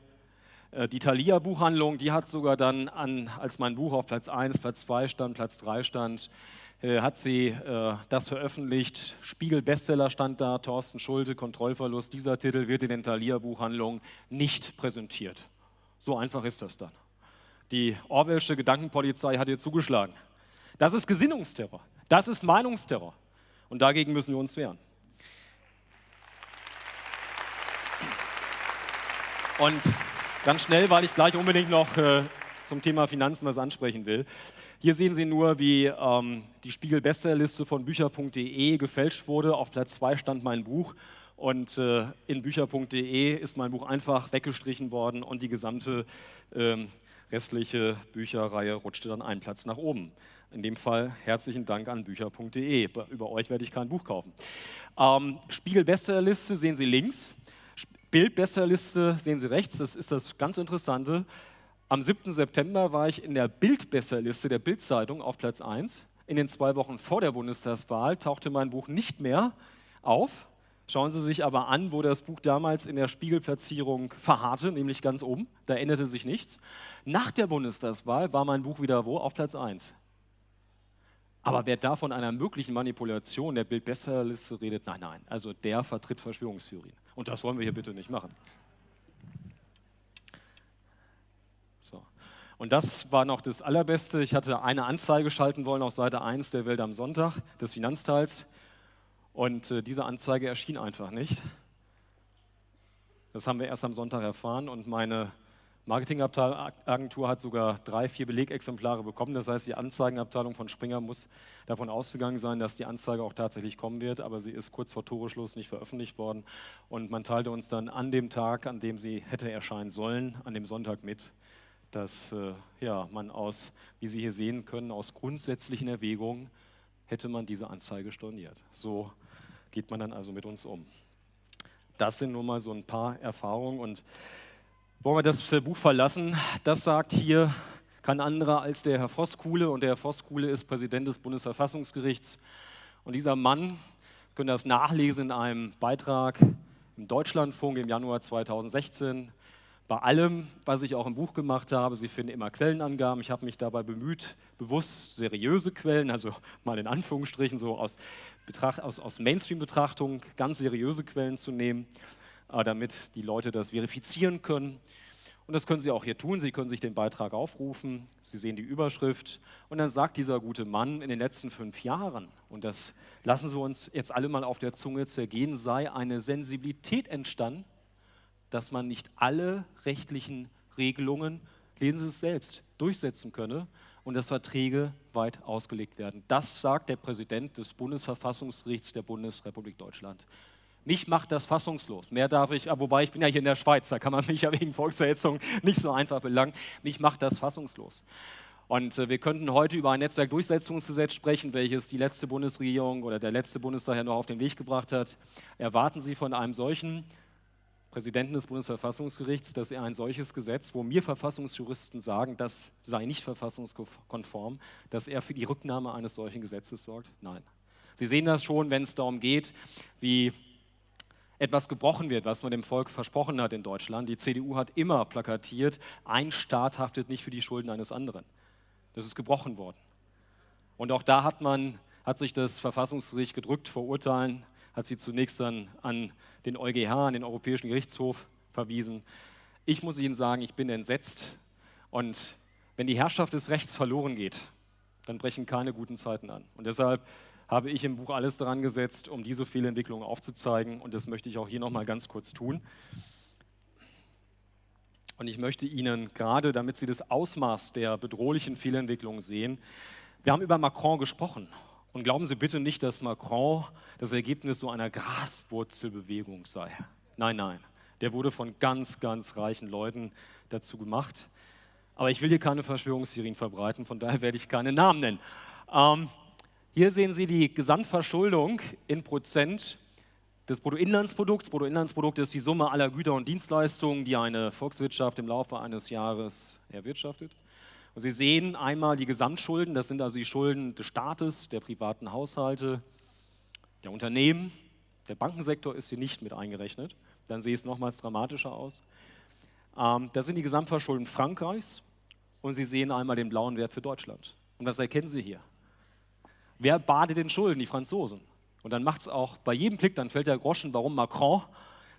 Äh, die Thalia Buchhandlung, die hat sogar dann, an, als mein Buch auf Platz 1, Platz 2 stand, Platz 3 stand, äh, hat sie äh, das veröffentlicht. Spiegel Bestseller stand da, Thorsten Schulte, Kontrollverlust. Dieser Titel wird in den Thalia Buchhandlungen nicht präsentiert. So einfach ist das dann. Die Orwellsche Gedankenpolizei hat hier zugeschlagen. Das ist Gesinnungsterror. Das ist Meinungsterror. Und dagegen müssen wir uns wehren. Und Ganz schnell, weil ich gleich unbedingt noch äh, zum Thema Finanzen was ansprechen will. Hier sehen Sie nur, wie ähm, die Spiegel-Bestsellerliste von Bücher.de gefälscht wurde. Auf Platz 2 stand mein Buch und äh, in Bücher.de ist mein Buch einfach weggestrichen worden und die gesamte ähm, restliche Bücherreihe rutschte dann einen Platz nach oben. In dem Fall herzlichen Dank an Bücher.de. Über euch werde ich kein Buch kaufen. Ähm, Spiegel-Bestsellerliste sehen Sie links. Bild-Bestsellerliste sehen Sie rechts, das ist das ganz Interessante. Am 7. September war ich in der Bild-Bestsellerliste der Bild-Zeitung auf Platz 1. In den zwei Wochen vor der Bundestagswahl tauchte mein Buch nicht mehr auf. Schauen Sie sich aber an, wo das Buch damals in der Spiegelplatzierung verharrte, nämlich ganz oben. Da änderte sich nichts. Nach der Bundestagswahl war mein Buch wieder wo? Auf Platz 1. Aber wer da von einer möglichen Manipulation der Bild-Bestsellerliste redet, nein, nein. Also der vertritt Verschwörungstheorien. Und das wollen wir hier bitte nicht machen. So. Und das war noch das Allerbeste. Ich hatte eine Anzeige schalten wollen auf Seite 1 der Welt am Sonntag, des Finanzteils. Und äh, diese Anzeige erschien einfach nicht. Das haben wir erst am Sonntag erfahren und meine Marketingagentur hat sogar drei, vier Belegexemplare bekommen. Das heißt, die Anzeigenabteilung von Springer muss davon ausgegangen sein, dass die Anzeige auch tatsächlich kommen wird, aber sie ist kurz vor Toreschluss nicht veröffentlicht worden. Und man teilte uns dann an dem Tag, an dem sie hätte erscheinen sollen, an dem Sonntag mit, dass äh, ja, man aus, wie Sie hier sehen können, aus grundsätzlichen Erwägungen hätte man diese Anzeige storniert. So geht man dann also mit uns um. Das sind nur mal so ein paar Erfahrungen und wollen wir das Buch verlassen? Das sagt hier kein anderer als der Herr Voskuhle und der Herr Voskuhle ist Präsident des Bundesverfassungsgerichts. Und dieser Mann, können das nachlesen in einem Beitrag im Deutschlandfunk im Januar 2016. Bei allem, was ich auch im Buch gemacht habe, Sie finden immer Quellenangaben. Ich habe mich dabei bemüht, bewusst seriöse Quellen, also mal in Anführungsstrichen so aus, aus, aus Mainstream-Betrachtung ganz seriöse Quellen zu nehmen. Äh, damit die Leute das verifizieren können. Und das können Sie auch hier tun. Sie können sich den Beitrag aufrufen. Sie sehen die Überschrift. Und dann sagt dieser gute Mann, in den letzten fünf Jahren, und das lassen Sie uns jetzt alle mal auf der Zunge zergehen, sei eine Sensibilität entstanden, dass man nicht alle rechtlichen Regelungen, lesen Sie es selbst, durchsetzen könne und dass Verträge weit ausgelegt werden. Das sagt der Präsident des Bundesverfassungsgerichts der Bundesrepublik Deutschland. Mich macht das fassungslos. Mehr darf ich, ah, wobei ich bin ja hier in der Schweiz, da kann man <laughs> mich ja wegen Volksverhetzung nicht so einfach belangen. Mich macht das fassungslos. Und äh, wir könnten heute über ein Netzwerkdurchsetzungsgesetz sprechen, welches die letzte Bundesregierung oder der letzte Bundestag ja noch auf den Weg gebracht hat. Erwarten Sie von einem solchen Präsidenten des Bundesverfassungsgerichts, dass er ein solches Gesetz, wo mir Verfassungsjuristen sagen, das sei nicht verfassungskonform, dass er für die Rücknahme eines solchen Gesetzes sorgt? Nein. Sie sehen das schon, wenn es darum geht, wie etwas gebrochen wird, was man dem Volk versprochen hat in Deutschland. Die CDU hat immer plakatiert, ein Staat haftet nicht für die Schulden eines anderen. Das ist gebrochen worden. Und auch da hat man, hat sich das Verfassungsgericht gedrückt verurteilen, hat sie zunächst dann an den EuGH, an den Europäischen Gerichtshof verwiesen. Ich muss Ihnen sagen, ich bin entsetzt. Und wenn die Herrschaft des Rechts verloren geht, dann brechen keine guten Zeiten an. Und deshalb habe ich im Buch alles daran gesetzt, um diese Fehlentwicklung aufzuzeigen. Und das möchte ich auch hier nochmal ganz kurz tun. Und ich möchte Ihnen gerade, damit Sie das Ausmaß der bedrohlichen Fehlentwicklung sehen, wir haben über Macron gesprochen. Und glauben Sie bitte nicht, dass Macron das Ergebnis so einer Graswurzelbewegung sei. Nein, nein. Der wurde von ganz, ganz reichen Leuten dazu gemacht. Aber ich will hier keine Verschwörungstheorien verbreiten, von daher werde ich keine Namen nennen. Ähm, hier sehen Sie die Gesamtverschuldung in Prozent des Bruttoinlandsprodukts. Bruttoinlandsprodukt ist die Summe aller Güter und Dienstleistungen, die eine Volkswirtschaft im Laufe eines Jahres erwirtschaftet. Und Sie sehen einmal die Gesamtschulden, das sind also die Schulden des Staates, der privaten Haushalte, der Unternehmen. Der Bankensektor ist hier nicht mit eingerechnet. Dann sehe es nochmals dramatischer aus. Ähm, das sind die Gesamtverschulden Frankreichs und Sie sehen einmal den blauen Wert für Deutschland. Und was erkennen Sie hier? Wer badet in Schulden? Die Franzosen. Und dann macht es auch bei jedem Klick, dann fällt der Groschen, warum Macron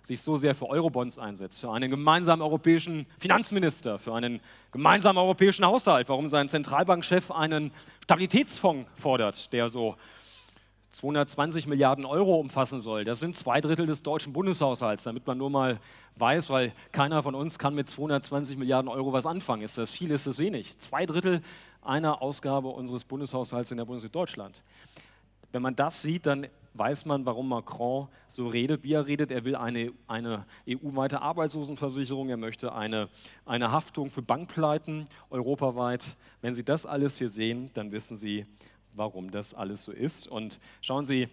sich so sehr für Eurobonds einsetzt, für einen gemeinsamen europäischen Finanzminister, für einen gemeinsamen europäischen Haushalt, warum sein Zentralbankchef einen Stabilitätsfonds fordert, der so 220 Milliarden Euro umfassen soll. Das sind zwei Drittel des deutschen Bundeshaushalts, damit man nur mal weiß, weil keiner von uns kann mit 220 Milliarden Euro was anfangen. Ist das viel, ist das wenig? Zwei Drittel einer Ausgabe unseres Bundeshaushalts in der Bundesrepublik Deutschland. Wenn man das sieht, dann weiß man, warum Macron so redet, wie er redet. Er will eine, eine EU-weite Arbeitslosenversicherung, er möchte eine, eine Haftung für Bankpleiten europaweit. Wenn Sie das alles hier sehen, dann wissen Sie, warum das alles so ist. Und schauen Sie,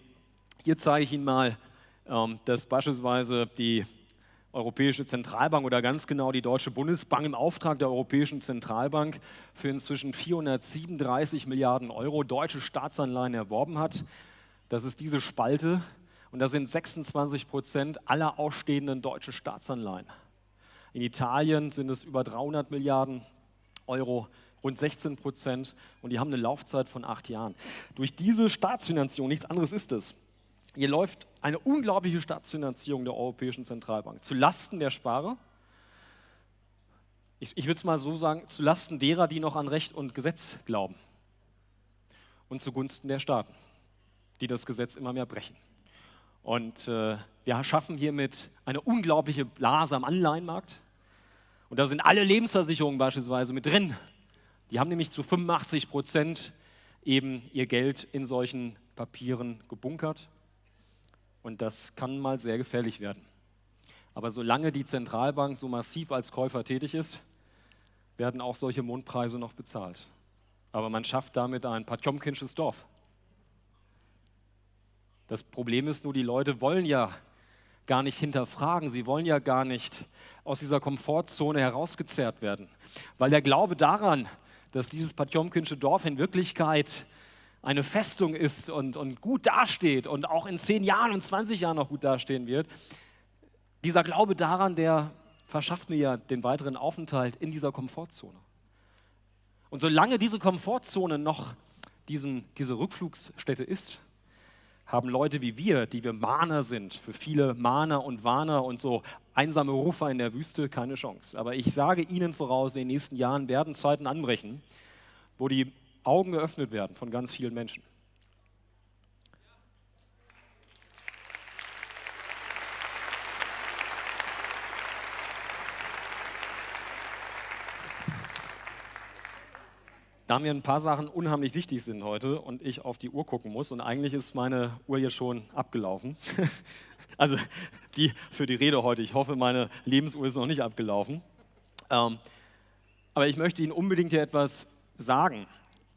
hier zeige ich Ihnen mal, ähm, dass beispielsweise die Europäische Zentralbank oder ganz genau die Deutsche Bundesbank im Auftrag der Europäischen Zentralbank für inzwischen 437 Milliarden Euro deutsche Staatsanleihen erworben hat. Das ist diese Spalte und das sind 26 Prozent aller ausstehenden deutschen Staatsanleihen. In Italien sind es über 300 Milliarden Euro, rund 16 Prozent und die haben eine Laufzeit von acht Jahren. Durch diese Staatsfinanzierung, nichts anderes ist es, hier läuft eine unglaubliche Staatsfinanzierung der Europäischen Zentralbank zu Lasten der Sparer. Ich, ich würde es mal so sagen, zu Lasten derer, die noch an Recht und Gesetz glauben. Und zugunsten der Staaten, die das Gesetz immer mehr brechen. Und äh, wir schaffen hiermit eine unglaubliche Blase am Anleihenmarkt. Und da sind alle Lebensversicherungen beispielsweise mit drin. Die haben nämlich zu 85 Prozent eben ihr Geld in solchen Papieren gebunkert. Und das kann mal sehr gefährlich werden. Aber solange die Zentralbank so massiv als Käufer tätig ist, werden auch solche Mondpreise noch bezahlt. Aber man schafft damit ein Patjomkinsches Dorf. Das Problem ist nur, die Leute wollen ja gar nicht hinterfragen, sie wollen ja gar nicht aus dieser Komfortzone herausgezerrt werden. Weil der Glaube daran, dass dieses Patjomkinsche Dorf in Wirklichkeit eine Festung ist und, und gut dasteht und auch in zehn Jahren und 20 Jahren noch gut dastehen wird, dieser Glaube daran, der verschafft mir ja den weiteren Aufenthalt in dieser Komfortzone. Und solange diese Komfortzone noch diesen, diese Rückflugsstätte ist, haben Leute wie wir, die wir Mahner sind, für viele Mahner und Warner und so einsame Rufer in der Wüste, keine Chance. Aber ich sage Ihnen voraus, in den nächsten Jahren werden Zeiten anbrechen, wo die Augen geöffnet werden von ganz vielen Menschen. Da mir ein paar Sachen unheimlich wichtig sind heute und ich auf die Uhr gucken muss und eigentlich ist meine Uhr jetzt schon abgelaufen. <laughs> also die für die Rede heute. Ich hoffe, meine Lebensuhr ist noch nicht abgelaufen. Ähm, aber ich möchte Ihnen unbedingt hier etwas sagen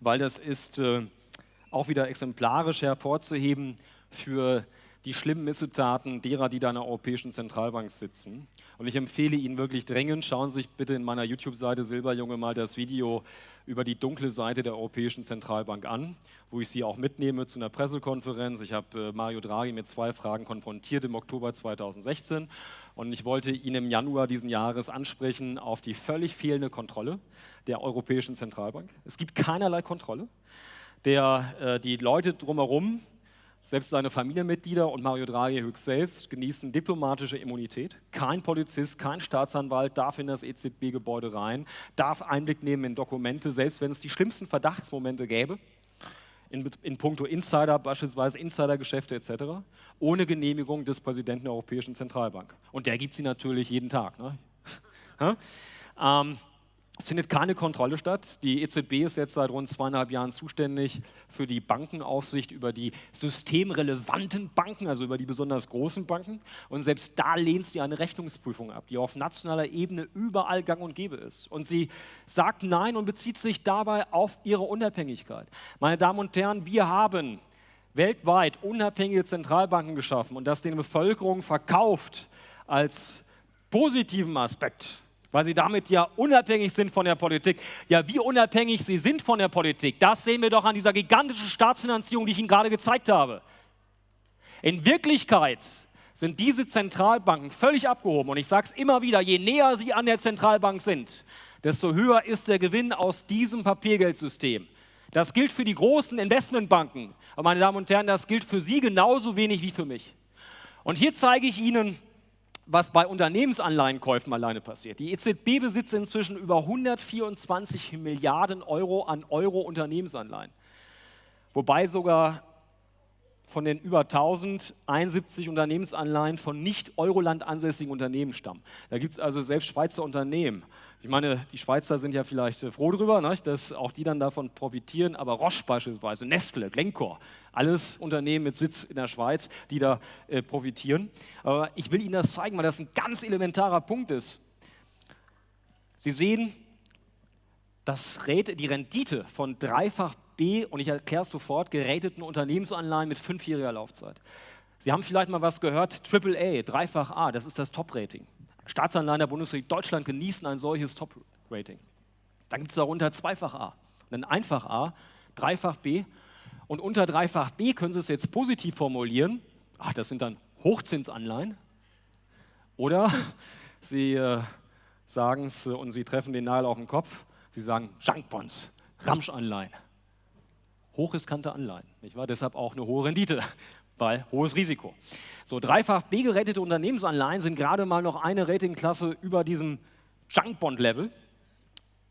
weil das ist äh, auch wieder exemplarisch hervorzuheben für die schlimmen Missetaten derer, die da in der Europäischen Zentralbank sitzen. Und ich empfehle Ihnen wirklich dringend, schauen Sie sich bitte in meiner YouTube-Seite Silberjunge mal das Video über die dunkle Seite der Europäischen Zentralbank an, wo ich Sie auch mitnehme zu einer Pressekonferenz. Ich habe äh, Mario Draghi mit zwei Fragen konfrontiert im Oktober 2016 und ich wollte ihn im Januar diesen Jahres ansprechen auf die völlig fehlende Kontrolle der Europäischen Zentralbank. Es gibt keinerlei Kontrolle. Der, äh, die Leute drumherum selbst seine Familienmitglieder und Mario Draghi höchst selbst genießen diplomatische Immunität. Kein Polizist, kein Staatsanwalt darf in das EZB-Gebäude rein, darf Einblick nehmen in Dokumente, selbst wenn es die schlimmsten Verdachtsmomente gäbe, in, in puncto Insider, beispielsweise Insidergeschäfte etc., ohne Genehmigung des Präsidenten der Europäischen Zentralbank. Und der gibt sie natürlich jeden Tag. Ne? <laughs> ähm, es findet keine Kontrolle statt. Die EZB ist jetzt seit rund zweieinhalb Jahren zuständig für die Bankenaufsicht über die systemrelevanten Banken, also über die besonders großen Banken. Und selbst da lehnt sie eine Rechnungsprüfung ab, die auf nationaler Ebene überall gang und gäbe ist. Und sie sagt Nein und bezieht sich dabei auf ihre Unabhängigkeit. Meine Damen und Herren, wir haben weltweit unabhängige Zentralbanken geschaffen und das den Bevölkerung verkauft als positiven Aspekt weil sie damit ja unabhängig sind von der Politik. Ja, wie unabhängig sie sind von der Politik, das sehen wir doch an dieser gigantischen Staatsfinanzierung, die ich Ihnen gerade gezeigt habe. In Wirklichkeit sind diese Zentralbanken völlig abgehoben. Und ich sage es immer wieder, je näher sie an der Zentralbank sind, desto höher ist der Gewinn aus diesem Papiergeldsystem. Das gilt für die großen Investmentbanken. Aber meine Damen und Herren, das gilt für Sie genauso wenig wie für mich. Und hier zeige ich Ihnen was bei Unternehmensanleihenkäufen alleine passiert. Die EZB besitzt inzwischen über 124 Milliarden Euro an Euro-Unternehmensanleihen, wobei sogar von den über 1071 Unternehmensanleihen von nicht Euroland ansässigen Unternehmen stammen. Da gibt es also selbst Schweizer Unternehmen. Ich meine, die Schweizer sind ja vielleicht froh darüber, ne, dass auch die dann davon profitieren, aber Roche beispielsweise, Nestle, Glencore, alles Unternehmen mit Sitz in der Schweiz, die da äh, profitieren. Aber ich will Ihnen das zeigen, weil das ein ganz elementarer Punkt ist. Sie sehen, das die Rendite von dreifach B, und ich erkläre es sofort, gerateten Unternehmensanleihen mit fünfjähriger Laufzeit. Sie haben vielleicht mal was gehört, AAA, dreifach A, das ist das Top-Rating. Staatsanleihen der Bundesrepublik Deutschland genießen ein solches Top-Rating. Dann gibt es darunter zweifach A, dann einfach A, dreifach B und unter dreifach B können Sie es jetzt positiv formulieren. Ach, das sind dann Hochzinsanleihen. Oder <laughs> Sie äh, sagen es äh, und Sie treffen den Nagel auf den Kopf. Sie sagen Junkbonds, Ramschanleihen. Hochriskante Anleihen, nicht wahr? Deshalb auch eine hohe Rendite, <laughs> weil hohes Risiko. So, dreifach B gerettete Unternehmensanleihen sind gerade mal noch eine Ratingklasse über diesem Junkbond-Level.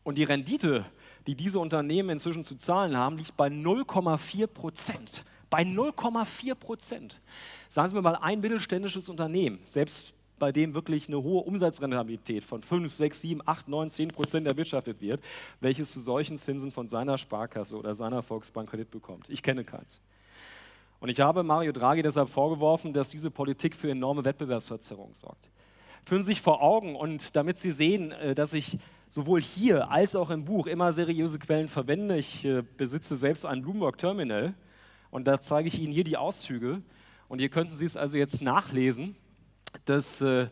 Und die Rendite die diese Unternehmen inzwischen zu zahlen haben, liegt bei 0,4 Prozent. Bei 0,4 Prozent. Sagen Sie mir mal, ein mittelständisches Unternehmen, selbst bei dem wirklich eine hohe Umsatzrentabilität von 5, 6, 7, 8, 9, 10 Prozent erwirtschaftet wird, welches zu solchen Zinsen von seiner Sparkasse oder seiner Volksbank Kredit bekommt. Ich kenne keins. Und ich habe Mario Draghi deshalb vorgeworfen, dass diese Politik für enorme Wettbewerbsverzerrung sorgt. Führen Sie sich vor Augen und damit Sie sehen, äh, dass ich sowohl hier als auch im Buch immer seriöse Quellen verwende. Ich äh, besitze selbst ein Bloomberg Terminal und da zeige ich Ihnen hier die Auszüge. Und hier könnten Sie es also jetzt nachlesen, dass äh,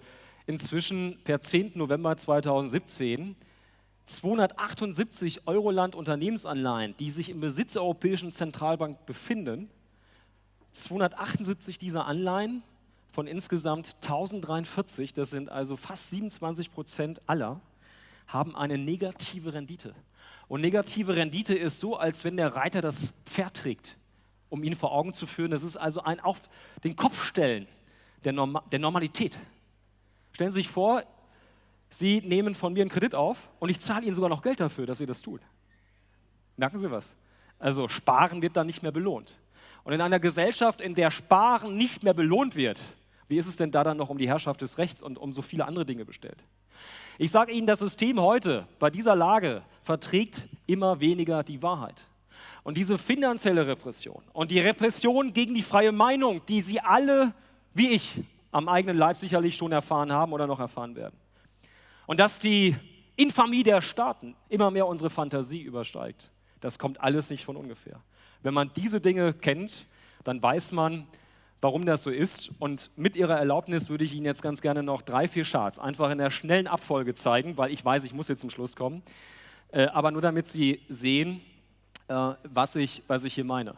inzwischen per 10. November 2017 278 Euroland Unternehmensanleihen, die sich im Besitz der Europäischen Zentralbank befinden, 278 dieser Anleihen von insgesamt 1043, das sind also fast 27 Prozent aller, haben eine negative Rendite. Und negative Rendite ist so, als wenn der Reiter das Pferd trägt, um ihn vor Augen zu führen. Das ist also ein auf den Kopf stellen der, Norm der Normalität. Stellen Sie sich vor, Sie nehmen von mir einen Kredit auf und ich zahle Ihnen sogar noch Geld dafür, dass Sie das tun. Merken Sie was? Also Sparen wird dann nicht mehr belohnt. Und in einer Gesellschaft, in der Sparen nicht mehr belohnt wird, wie ist es denn da dann noch um die Herrschaft des Rechts und um so viele andere Dinge bestellt? Ich sage Ihnen, das System heute bei dieser Lage verträgt immer weniger die Wahrheit. Und diese finanzielle Repression und die Repression gegen die freie Meinung, die Sie alle, wie ich, am eigenen Leib sicherlich schon erfahren haben oder noch erfahren werden. Und dass die Infamie der Staaten immer mehr unsere Fantasie übersteigt, das kommt alles nicht von ungefähr. Wenn man diese Dinge kennt, dann weiß man, warum das so ist. Und mit Ihrer Erlaubnis würde ich Ihnen jetzt ganz gerne noch drei, vier Charts einfach in der schnellen Abfolge zeigen, weil ich weiß, ich muss jetzt zum Schluss kommen. Äh, aber nur damit Sie sehen, äh, was, ich, was ich hier meine.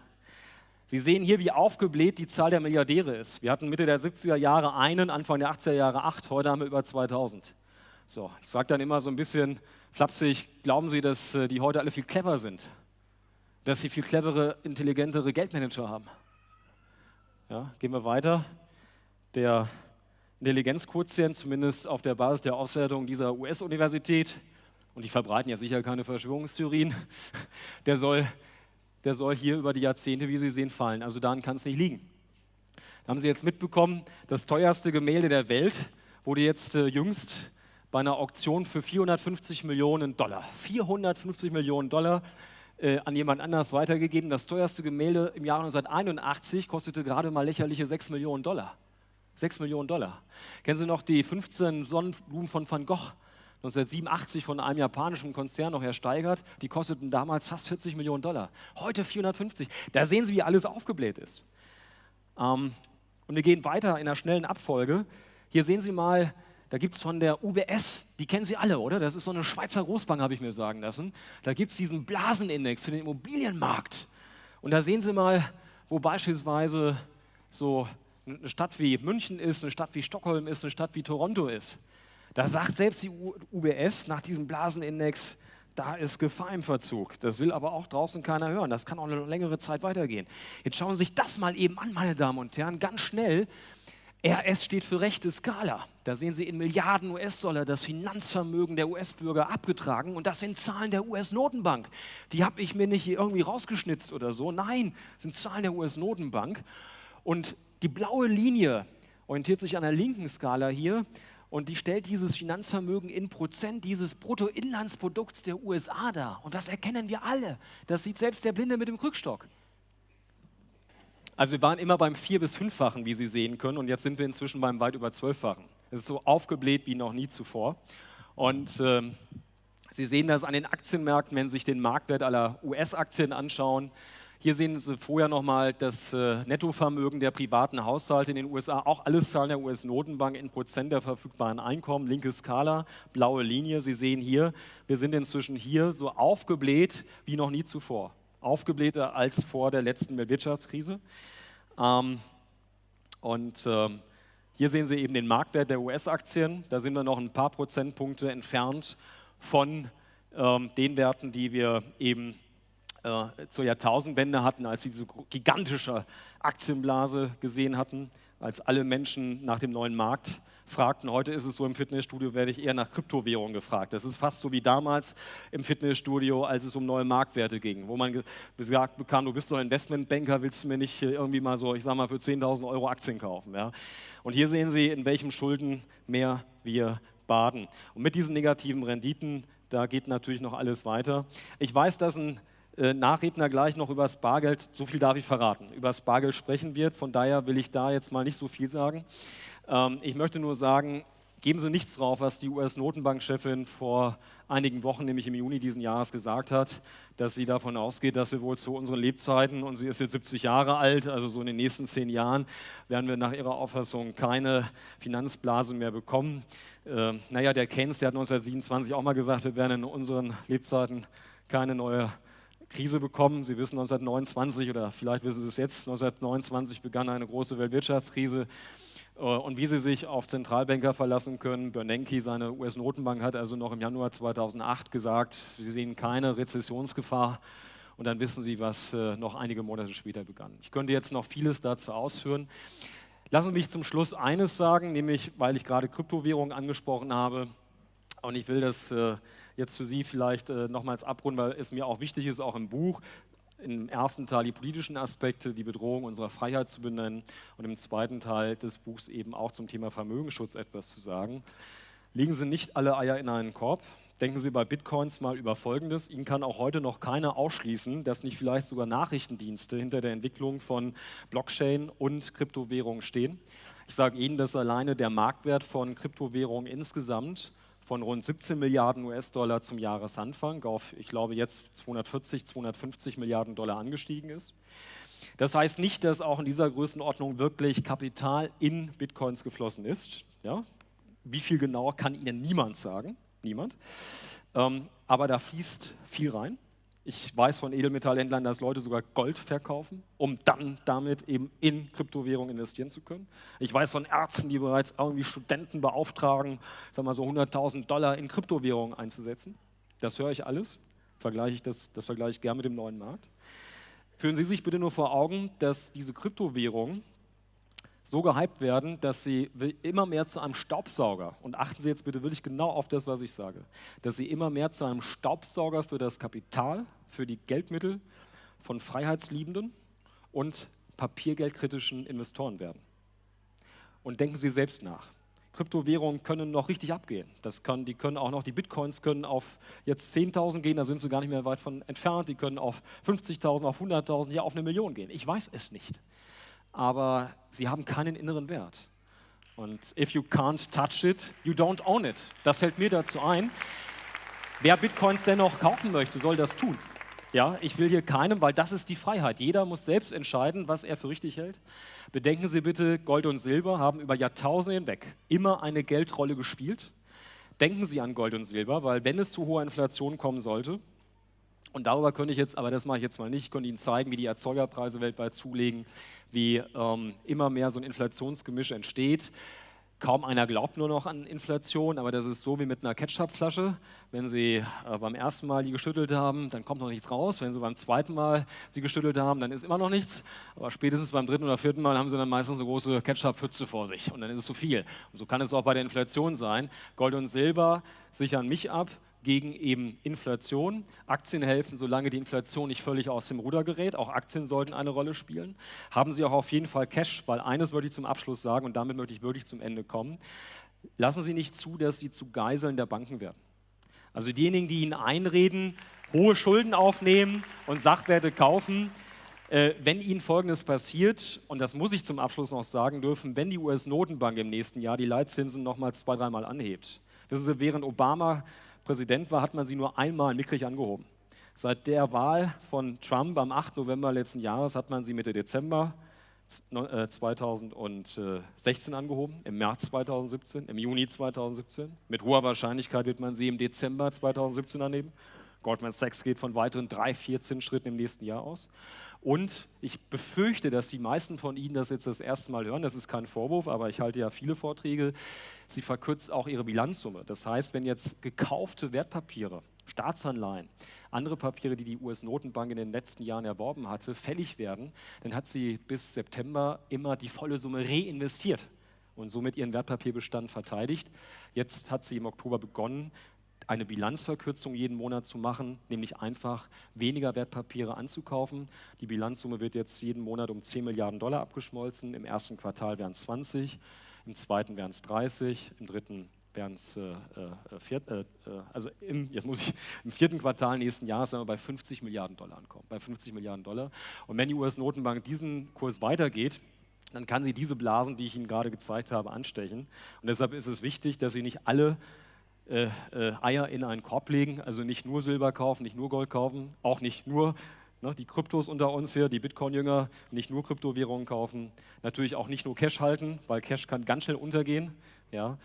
Sie sehen hier, wie aufgebläht die Zahl der Milliardäre ist. Wir hatten Mitte der 70er Jahre einen, Anfang der 80er Jahre acht, heute haben wir über 2000. So, ich sage dann immer so ein bisschen flapsig, glauben Sie, dass äh, die heute alle viel clever sind? Dass sie viel clevere, intelligentere Geldmanager haben? Ja, gehen wir weiter. Der Intelligenzquotient, zumindest auf der Basis der Auswertung dieser US-Universität, und die verbreiten ja sicher keine Verschwörungstheorien, <laughs> der soll, der soll hier über die Jahrzehnte, wie Sie sehen, fallen. Also daran kann es nicht liegen. Da haben Sie jetzt mitbekommen, das teuerste Gemälde der Welt wurde jetzt äh, jüngst bei einer Auktion für 450 Millionen Dollar, 450 Millionen Dollar äh, an jemand anders weitergegeben. Das teuerste Gemälde im Jahr 1981 kostete gerade mal lächerliche 6 Millionen Dollar. 6 Millionen Dollar. Kennen Sie noch die 15 Sonnenblumen von Van Gogh? 1987 von einem japanischen Konzern noch ersteigert. Die kosteten damals fast 40 Millionen Dollar. Heute 450. Da sehen Sie, wie alles aufgebläht ist. Ähm, und wir gehen weiter in einer schnellen Abfolge. Hier sehen Sie mal da gibt es von der UBS, die kennen Sie alle, oder? Das ist so eine Schweizer Großbank, habe ich mir sagen lassen. Da gibt es diesen Blasenindex für den Immobilienmarkt. Und da sehen Sie mal, wo beispielsweise so eine Stadt wie München ist, eine Stadt wie Stockholm ist, eine Stadt wie Toronto ist. Da sagt selbst die UBS nach diesem Blasenindex, da ist Gefahr im Verzug. Das will aber auch draußen keiner hören. Das kann auch eine längere Zeit weitergehen. Jetzt schauen Sie sich das mal eben an, meine Damen und Herren, ganz schnell. RS steht für rechte Skala. Da sehen Sie in Milliarden US-Dollar das Finanzvermögen der US-Bürger abgetragen und das sind Zahlen der US-Notenbank. Die habe ich mir nicht irgendwie rausgeschnitzt oder so. Nein, sind Zahlen der US-Notenbank. Und die blaue Linie orientiert sich an der linken Skala hier und die stellt dieses Finanzvermögen in Prozent dieses Bruttoinlandsprodukts der USA dar. Und das erkennen wir alle. Das sieht selbst der Blinde mit dem Krückstock. Also wir waren immer beim vier- bis fünffachen, wie Sie sehen können, und jetzt sind wir inzwischen beim weit über zwölffachen. Es ist so aufgebläht wie noch nie zuvor. Und äh, Sie sehen das an den Aktienmärkten, wenn Sie sich den Marktwert aller US-Aktien anschauen. Hier sehen Sie vorher nochmal das äh, Nettovermögen der privaten Haushalte in den USA, auch alles Zahlen der US-Notenbank in Prozent der verfügbaren Einkommen, linke Skala, blaue Linie. Sie sehen hier, wir sind inzwischen hier so aufgebläht wie noch nie zuvor aufgeblähter als vor der letzten Weltwirtschaftskrise. Ähm, und ähm, hier sehen Sie eben den Marktwert der US-Aktien. Da sind wir noch ein paar Prozentpunkte entfernt von ähm, den Werten, die wir eben äh, zur Jahrtausendwende hatten, als wir diese gigantische Aktienblase gesehen hatten, als alle Menschen nach dem neuen Markt fragten. Heute ist es so, im Fitnessstudio werde ich eher nach Kryptowährungen gefragt. Das ist fast so wie damals im Fitnessstudio, als es um neue Marktwerte ging, wo man gesagt bekam, du bist doch Investmentbanker, willst du mir nicht irgendwie mal so, ich sag mal, für 10.000 Euro Aktien kaufen. Ja? Und hier sehen Sie, in welchem Schuldenmeer wir baden. Und mit diesen negativen Renditen, da geht natürlich noch alles weiter. Ich weiß, dass ein äh, Nachredner gleich noch über das Bargeld, so viel darf ich verraten, über das Bargeld sprechen wird. Von daher will ich da jetzt mal nicht so viel sagen. Ähm, ich möchte nur sagen, geben Sie nichts drauf, was die US-Notenbankchefin vor einigen Wochen, nämlich im Juni diesen Jahres, gesagt hat, dass sie davon ausgeht, dass wir wohl zu unseren Lebzeiten, und sie ist jetzt 70 Jahre alt, also so in den nächsten zehn Jahren, werden wir nach ihrer Auffassung keine Finanzblase mehr bekommen. Äh, naja, der Keynes, der hat 1927 auch mal gesagt, wir werden in unseren Lebzeiten keine neue Krise bekommen. Sie wissen, 1929 oder vielleicht wissen Sie es jetzt, 1929 begann eine große Weltwirtschaftskrise. Äh, und wie Sie sich auf Zentralbanker verlassen können, Bernanke, seine US-Notenbank, hat also noch im Januar 2008 gesagt, Sie sehen keine Rezessionsgefahr. Und dann wissen Sie, was äh, noch einige Monate später begann. Ich könnte jetzt noch vieles dazu ausführen. Lassen Sie mich zum Schluss eines sagen, nämlich, weil ich gerade Kryptowährungen angesprochen habe. Und ich will das äh, jetzt für Sie vielleicht nochmals abrunden, weil es mir auch wichtig ist, auch im Buch im ersten Teil die politischen Aspekte, die Bedrohung unserer Freiheit zu benennen und im zweiten Teil des Buchs eben auch zum Thema Vermögensschutz etwas zu sagen. Legen Sie nicht alle Eier in einen Korb. Denken Sie bei Bitcoins mal über Folgendes. Ihnen kann auch heute noch keiner ausschließen, dass nicht vielleicht sogar Nachrichtendienste hinter der Entwicklung von Blockchain und Kryptowährungen stehen. Ich sage Ihnen, dass alleine der Marktwert von Kryptowährungen insgesamt von rund 17 Milliarden US-Dollar zum Jahresanfang auf, ich glaube, jetzt 240, 250 Milliarden Dollar angestiegen ist. Das heißt nicht, dass auch in dieser Größenordnung wirklich Kapital in Bitcoins geflossen ist. Ja? Wie viel genauer kann Ihnen niemand sagen. Niemand. Ähm, aber da fließt viel rein. Ich weiß von Edelmetallhändlern, dass Leute sogar Gold verkaufen, um dann damit eben in Kryptowährungen investieren zu können. Ich weiß von Ärzten, die bereits irgendwie Studenten beauftragen, sagen wir so 100.000 Dollar in Kryptowährungen einzusetzen. Das höre ich alles. Vergleiche ich das, das vergleiche ich gern mit dem neuen Markt. Führen Sie sich bitte nur vor Augen, dass diese Kryptowährungen so gehypt werden, dass sie immer mehr zu einem Staubsauger, und achten Sie jetzt bitte wirklich genau auf das, was ich sage, dass sie immer mehr zu einem Staubsauger für das Kapital, für die Geldmittel von freiheitsliebenden und papiergeldkritischen Investoren werden. Und denken Sie selbst nach. Kryptowährungen können noch richtig abgehen. Das kann, die können auch noch, die Bitcoins können auf jetzt 10.000 gehen, da sind sie gar nicht mehr weit von entfernt. Die können auf 50.000, auf 100.000, ja auf eine Million gehen. Ich weiß es nicht aber sie haben keinen inneren Wert. Und if you can't touch it, you don't own it. Das fällt mir dazu ein. Wer Bitcoins dennoch kaufen möchte, soll das tun. Ja, ich will hier keinem, weil das ist die Freiheit. Jeder muss selbst entscheiden, was er für richtig hält. Bedenken Sie bitte, Gold und Silber haben über Jahrtausende hinweg immer eine Geldrolle gespielt. Denken Sie an Gold und Silber, weil wenn es zu hoher Inflation kommen sollte, und darüber könnte ich jetzt, aber das mache ich jetzt mal nicht, ich könnte Ihnen zeigen, wie die Erzeugerpreise weltweit zulegen, wie ähm, immer mehr so ein Inflationsgemisch entsteht. Kaum einer glaubt nur noch an Inflation, aber das ist so wie mit einer Ketchupflasche. Wenn Sie äh, beim ersten Mal die geschüttelt haben, dann kommt noch nichts raus. Wenn Sie beim zweiten Mal sie geschüttelt haben, dann ist immer noch nichts. Aber spätestens beim dritten oder vierten Mal haben Sie dann meistens eine große Ketchup-Pfütze vor sich und dann ist es zu viel. Und so kann es auch bei der Inflation sein. Gold und Silber sichern mich ab, gegen eben Inflation. Aktien helfen, solange die Inflation nicht völlig aus dem Ruder gerät. Auch Aktien sollten eine Rolle spielen. Haben Sie auch auf jeden Fall Cash, weil eines würde ich zum Abschluss sagen und damit möchte ich wirklich zum Ende kommen. Lassen Sie nicht zu, dass Sie zu Geiseln der Banken werden. Also diejenigen, die Ihnen einreden, hohe Schulden aufnehmen und Sachwerte kaufen, äh, wenn Ihnen Folgendes passiert, und das muss ich zum Abschluss noch sagen dürfen, wenn die US-Notenbank im nächsten Jahr die Leitzinsen nochmal zwei, dreimal anhebt. Wissen Sie, während Obama Präsident war, hat man sie nur einmal mickrig angehoben. Seit der Wahl von Trump am 8. November letzten Jahres hat man sie Mitte Dezember 2016 äh, angehoben, im März 2017, im Juni 2017. Mit hoher Wahrscheinlichkeit wird man sie im Dezember 2017 anheben. Goldman Sachs geht von weiteren drei, vier Zinsschritten im nächsten Jahr aus. Und ich befürchte, dass die meisten von Ihnen das jetzt das erste Mal hören. Das ist kein Vorwurf, aber ich halte ja viele Vorträge. Sie verkürzt auch ihre Bilanzsumme. Das heißt, wenn jetzt gekaufte Wertpapiere, Staatsanleihen, andere Papiere, die die US-Notenbank in den letzten Jahren erworben hatte, fällig werden, dann hat sie bis September immer die volle Summe reinvestiert und somit ihren Wertpapierbestand verteidigt. Jetzt hat sie im Oktober begonnen, eine Bilanzverkürzung jeden Monat zu machen, nämlich einfach weniger Wertpapiere anzukaufen. Die Bilanzsumme wird jetzt jeden Monat um 10 Milliarden Dollar abgeschmolzen. Im ersten Quartal wären es 20, im zweiten wären es 30, im dritten wären es, äh, äh, äh, äh, also im, jetzt muss ich, im vierten Quartal nächsten Jahres werden wir bei 50 Milliarden Dollar ankommen, bei 50 Milliarden Dollar. Und wenn die US-Notenbank diesen Kurs weitergeht, dann kann sie diese Blasen, die ich Ihnen gerade gezeigt habe, anstechen. Und deshalb ist es wichtig, dass Sie nicht alle äh, äh, Eier in einen Korb legen, also nicht nur Silber kaufen, nicht nur Gold kaufen, auch nicht nur ne, die Kryptos unter uns hier, die Bitcoin-Jünger, nicht nur Kryptowährungen kaufen, natürlich auch nicht nur Cash halten, weil Cash kann ganz schnell untergehen. Ja.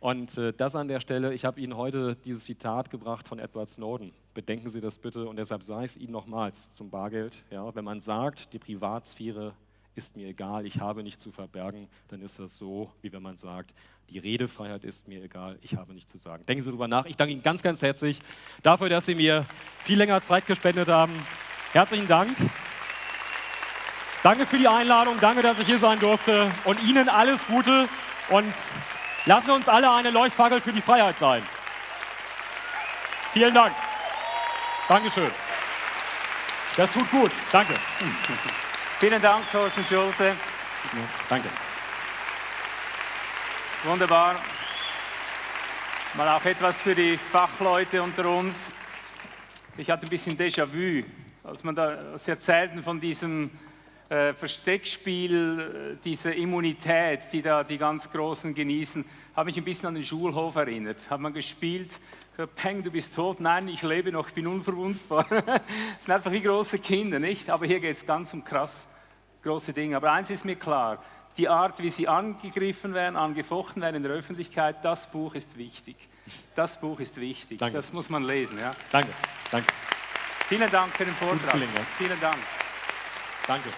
Und äh, das an der Stelle, ich habe Ihnen heute dieses Zitat gebracht von Edward Snowden. Bedenken Sie das bitte und deshalb sage ich es Ihnen nochmals zum Bargeld. Ja, wenn man sagt, die Privatsphäre ist mir egal, ich habe nichts zu verbergen, dann ist das so, wie wenn man sagt, die Redefreiheit ist mir egal, ich habe nichts zu sagen. Denken Sie darüber nach. Ich danke Ihnen ganz, ganz herzlich dafür, dass Sie mir viel länger Zeit gespendet haben. Herzlichen Dank. Danke für die Einladung, danke, dass ich hier sein durfte und Ihnen alles Gute und lassen uns alle eine Leuchtfackel für die Freiheit sein. Vielen Dank. Dankeschön. Das tut gut. Danke. Vielen Dank, Thorsten Schulte. Danke. Wunderbar. Mal auch etwas für die Fachleute unter uns. Ich hatte ein bisschen Déjà-vu, als man da als Sie erzählten von diesem äh, Versteckspiel, äh, dieser Immunität, die da die ganz Großen genießen, habe mich ein bisschen an den Schulhof erinnert. Hat man gespielt, Peng, du bist tot, nein, ich lebe noch, ich bin unverwundbar. <laughs> das sind einfach wie große Kinder, nicht? Aber hier geht es ganz um krass große Dinge. Aber eins ist mir klar, die Art, wie sie angegriffen werden, angefochten werden in der Öffentlichkeit, das Buch ist wichtig. Das Buch ist wichtig. Danke. Das muss man lesen. Ja? Danke, danke, Vielen Dank für den Vortrag. Vielen Dank. danke.